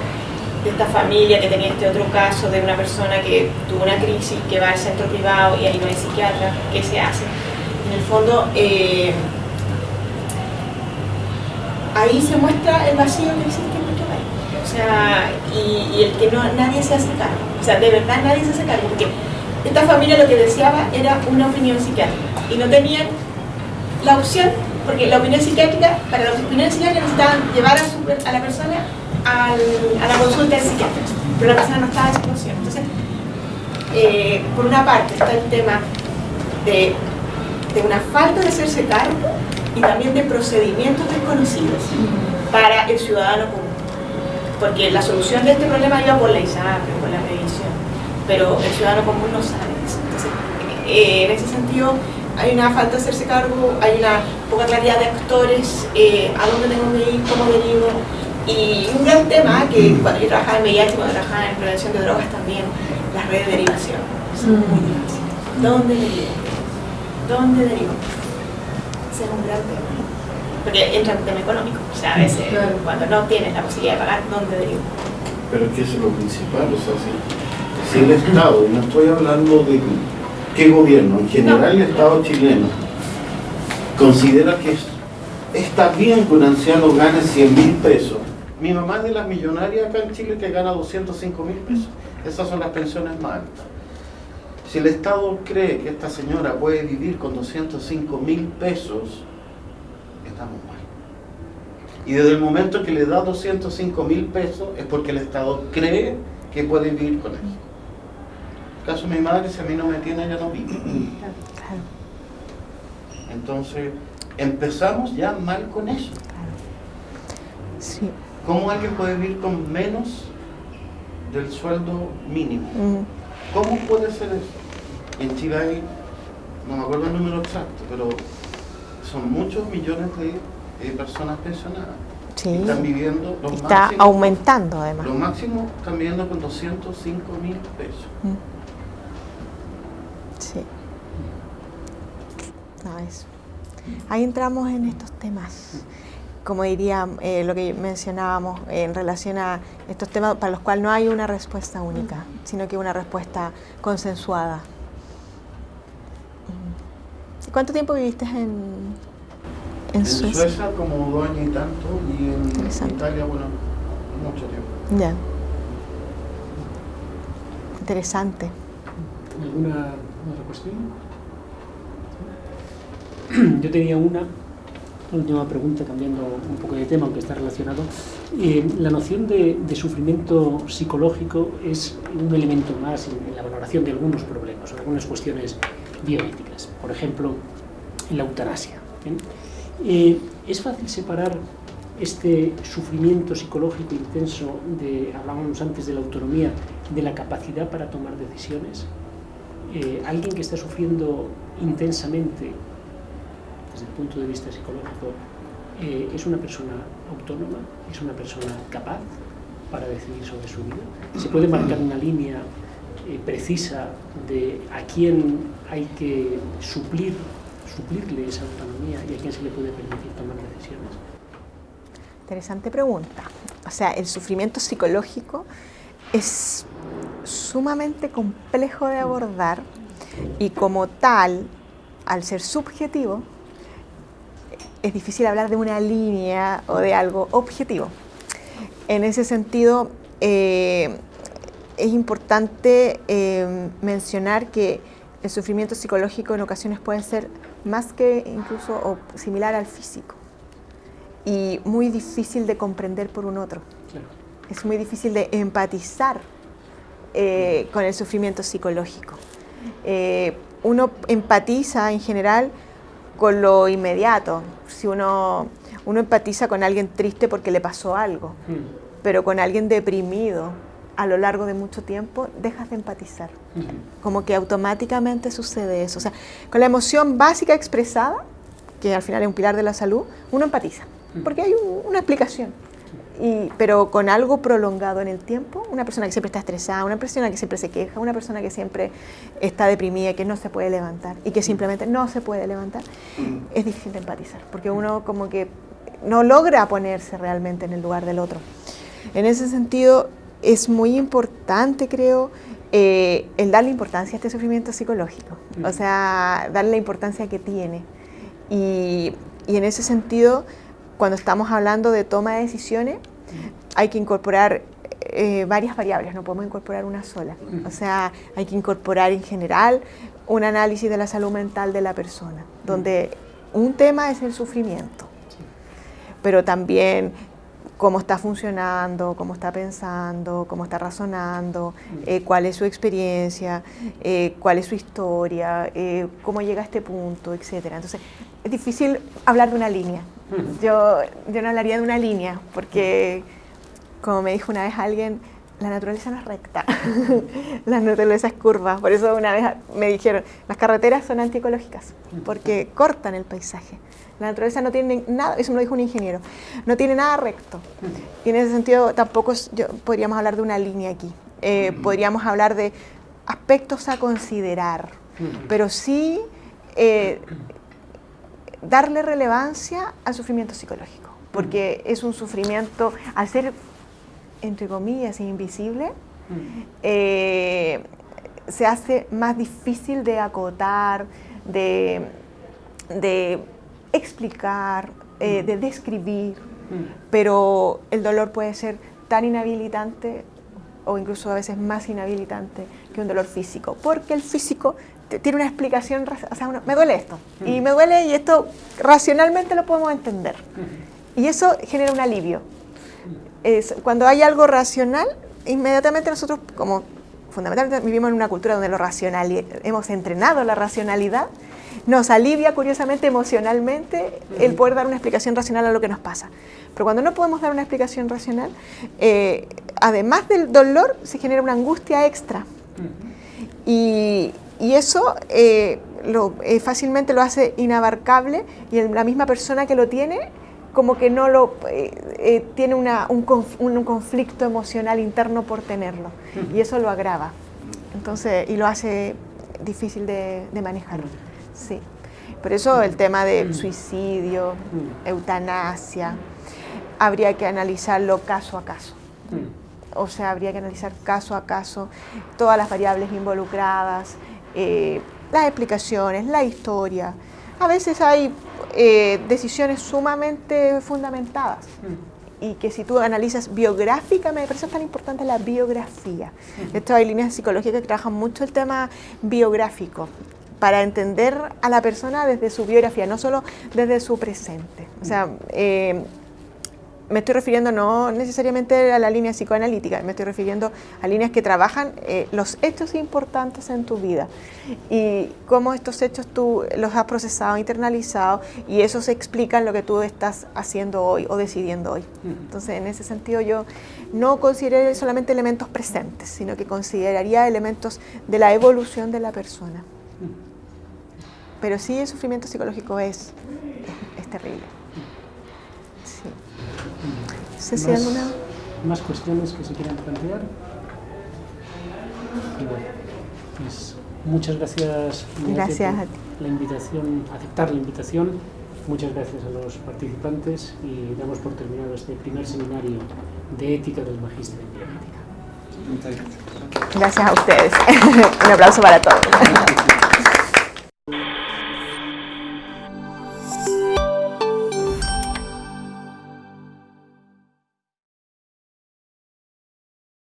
B: de esta familia que tenía este otro caso de una persona que tuvo una crisis, que va al centro privado y ahí no hay psiquiatra, ¿qué se hace? En el fondo, eh, ahí se muestra el vacío que existe en nuestro. O sea, y, el que no, nadie se hace cargo. O sea, de verdad nadie se hace cargo, porque esta familia lo que deseaba era una opinión psiquiátrica y no tenían la opción, porque la opinión psiquiátrica, para la opinión psiquiátrica necesitaban llevar a, a la persona a la consulta del psiquiatra, pero la persona no estaba en situación. Entonces, eh, por una parte está el tema de, de, una falta de hacerse cargo y también de procedimientos desconocidos para el ciudadano común. Porque la solución de este problema iba por la ISAPRE, por la previsión, pero el ciudadano común no sabe eso. Entonces, eh, en ese sentido, hay una falta de hacerse cargo, hay una poca claridad de actores, eh, a dónde tengo que ir, cómo derivo, y un gran tema que cuando yo trabajaba en VIH, cuando trabajaba en prevención de drogas también, las redes de derivación. Son muy difíciles. ¿Dónde derivo? ¿Dónde derivo? Ese es un gran tema. Porque entra en un tema económico. O sea, a veces cuando no tienes la posibilidad de pagar, ¿dónde derivo?
D: Pero es que eso es lo principal, o sea, si, si el Estado, y no estoy hablando de qué gobierno, en general el Estado chileno, considera que está bien que un anciano gane 100 mil pesos mi mamá es de las millonarias acá en Chile que gana 205 mil pesos. Esas son las pensiones más altas. Si el Estado cree que esta señora puede vivir con 205 mil pesos, estamos mal. Y desde el momento que le da 205 mil pesos es porque el Estado cree que puede vivir con eso. En el caso de mi madre, si a mí no me tiene, ella no vive. Entonces, empezamos ya mal con eso.
B: Sí.
D: ¿Cómo alguien puede vivir con menos del sueldo mínimo?
B: Mm,
D: ¿Cómo puede ser eso? En Chile hay, no me acuerdo el número exacto, pero son muchos millones de eh, personas pensionadas.
B: Sí.
D: Están viviendo los
B: Está
D: máximos.
B: aumentando además.
D: Los máximos están viviendo con 205 mil pesos.
B: Mm. Sí. No, eso. Ahí entramos en estos temas. Como diría eh, lo que mencionábamos en relación a estos temas para los cuales no hay una respuesta única, sino que una respuesta consensuada. Mm. ¿Y ¿Cuánto tiempo viviste en, en
D: En
B: Suecia?
D: Suecia como dos años y tanto y en. Italia, bueno, mucho tiempo.
B: Ya. Interesante.
A: ¿Alguna otra cuestión? [CLEARS THROAT] Yo tenía una última pregunta, cambiando un poco de tema, aunque está relacionado. Eh, la noción de, de sufrimiento psicológico es un elemento más en, en la valoración de algunos problemas, algunas cuestiones bioéticas. Por ejemplo, en la eutanasia. Eh, ¿Es fácil separar este sufrimiento psicológico intenso, de, hablábamos antes de la autonomía, de la capacidad para tomar decisiones? Eh, alguien que está sufriendo intensamente desde el punto de vista psicológico eh, es una persona autónoma, es una persona capaz para decidir sobre su vida. Se puede marcar una línea eh, precisa de a quién hay que suplir, suplirle esa autonomía y a quién se le puede permitir tomar decisiones.
B: Interesante pregunta. O sea, el sufrimiento psicológico es sumamente complejo de abordar y como tal, al ser subjetivo, es difícil hablar de una línea o de algo objetivo. En ese sentido, eh, es importante eh, mencionar que el sufrimiento psicológico en ocasiones puede ser más que incluso o similar al físico y muy difícil de comprender por un otro.
A: Claro.
B: Es muy difícil de empatizar eh, con el sufrimiento psicológico. Eh, uno empatiza en general con lo inmediato. Si uno, uno empatiza con alguien triste porque le pasó algo,
A: Mm,
B: pero con alguien deprimido a lo largo de mucho tiempo, dejas de empatizar.
A: mm,
B: Como que automáticamente sucede eso. O sea, con la emoción básica expresada, que al final es un pilar de la salud, uno empatiza, porque hay un- una explicación. Y, pero con algo prolongado en el tiempo, una persona que siempre está estresada, una persona que siempre se queja, una persona que siempre está deprimida, que no se puede levantar y que simplemente no se puede levantar, es difícil de empatizar, porque uno como que no logra ponerse realmente en el lugar del otro. En ese sentido, es muy importante, creo, eh, el darle importancia a este sufrimiento psicológico, o sea, darle la importancia que tiene. Y, y en ese sentido, cuando estamos hablando de toma de decisiones, hay que incorporar eh, varias variables, no podemos incorporar una sola. O sea, hay que incorporar en general un análisis de la salud mental de la persona, donde un tema es el sufrimiento, pero también cómo está funcionando, cómo está pensando, cómo está razonando, eh, cuál es su experiencia, eh, cuál es su historia, eh, cómo llega a este punto, etc. Entonces, es difícil hablar de una línea. Yo, yo no hablaría de una línea, porque, como me dijo una vez alguien, la naturaleza no es recta, [LAUGHS] la naturaleza es curva. Por eso una vez me dijeron, las carreteras son antiecológicas, porque cortan el paisaje. La naturaleza no tiene nada, eso me lo dijo un ingeniero, no tiene nada recto. Y en ese sentido tampoco yo- podríamos hablar de una línea aquí. Eh, podríamos hablar de aspectos a considerar, pero sí eh, darle relevancia al sufrimiento psicológico, porque es un sufrimiento, al ser, entre comillas, invisible, eh, se hace más difícil de acotar, de, de explicar, eh, de describir, pero el dolor puede ser tan inhabilitante o incluso a veces más inhabilitante que un dolor físico, porque el físico tiene una explicación, o sea, uno- me duele esto, y me duele y esto racionalmente lo podemos entender. y eso genera un alivio. Es, cuando hay algo racional, inmediatamente nosotros, como fundamentalmente vivimos en una cultura donde lo racional, hemos entrenado la racionalidad, nos alivia curiosamente emocionalmente el poder dar una explicación racional a lo que nos pasa. Pero cuando no podemos dar una explicación racional, eh, además del dolor, se genera una angustia extra. y, y, eso eh, lo, eh, fácilmente lo hace inabarcable y la misma persona que lo tiene como que no lo tiene una, un, un, conflicto emocional interno por tenerlo y eso lo agrava entonces y lo hace difícil de, manejar. Sí. Por eso el tema de suicidio, eutanasia, habría que analizarlo caso a caso. O sea, habría que analizar caso a caso todas las variables involucradas, eh, las explicaciones, la historia. A veces hay eh, decisiones sumamente fundamentadas y que si tú analizas biográficamente, por eso es tan importante la biografía. De hecho, hay líneas psicológicas que trabajan mucho el tema biográfico para entender a la persona desde su biografía, no solo desde su presente. O sea, eh, me estoy refiriendo no necesariamente a la línea psicoanalítica, me estoy refiriendo a líneas que trabajan eh, los hechos importantes en tu vida y cómo estos hechos tú los has procesado, internalizado y eso se explica en lo que tú estás haciendo hoy o decidiendo hoy. Entonces, en ese sentido yo no consideraría solamente elementos presentes, sino que consideraría elementos de la evolución de la persona. Pero sí el sufrimiento psicológico es, es, terrible.
A: ¿Más, alguna... ¿Más cuestiones que se quieran plantear? bueno, pues muchas gracias.
B: Gracias a ti.
A: La invitación, aceptar la invitación. Muchas gracias a los participantes y damos por terminado este primer seminario de ética del Magíster en Bioética.
B: Gracias a ustedes. [LAUGHS] Un aplauso para todos. [LAUGHS]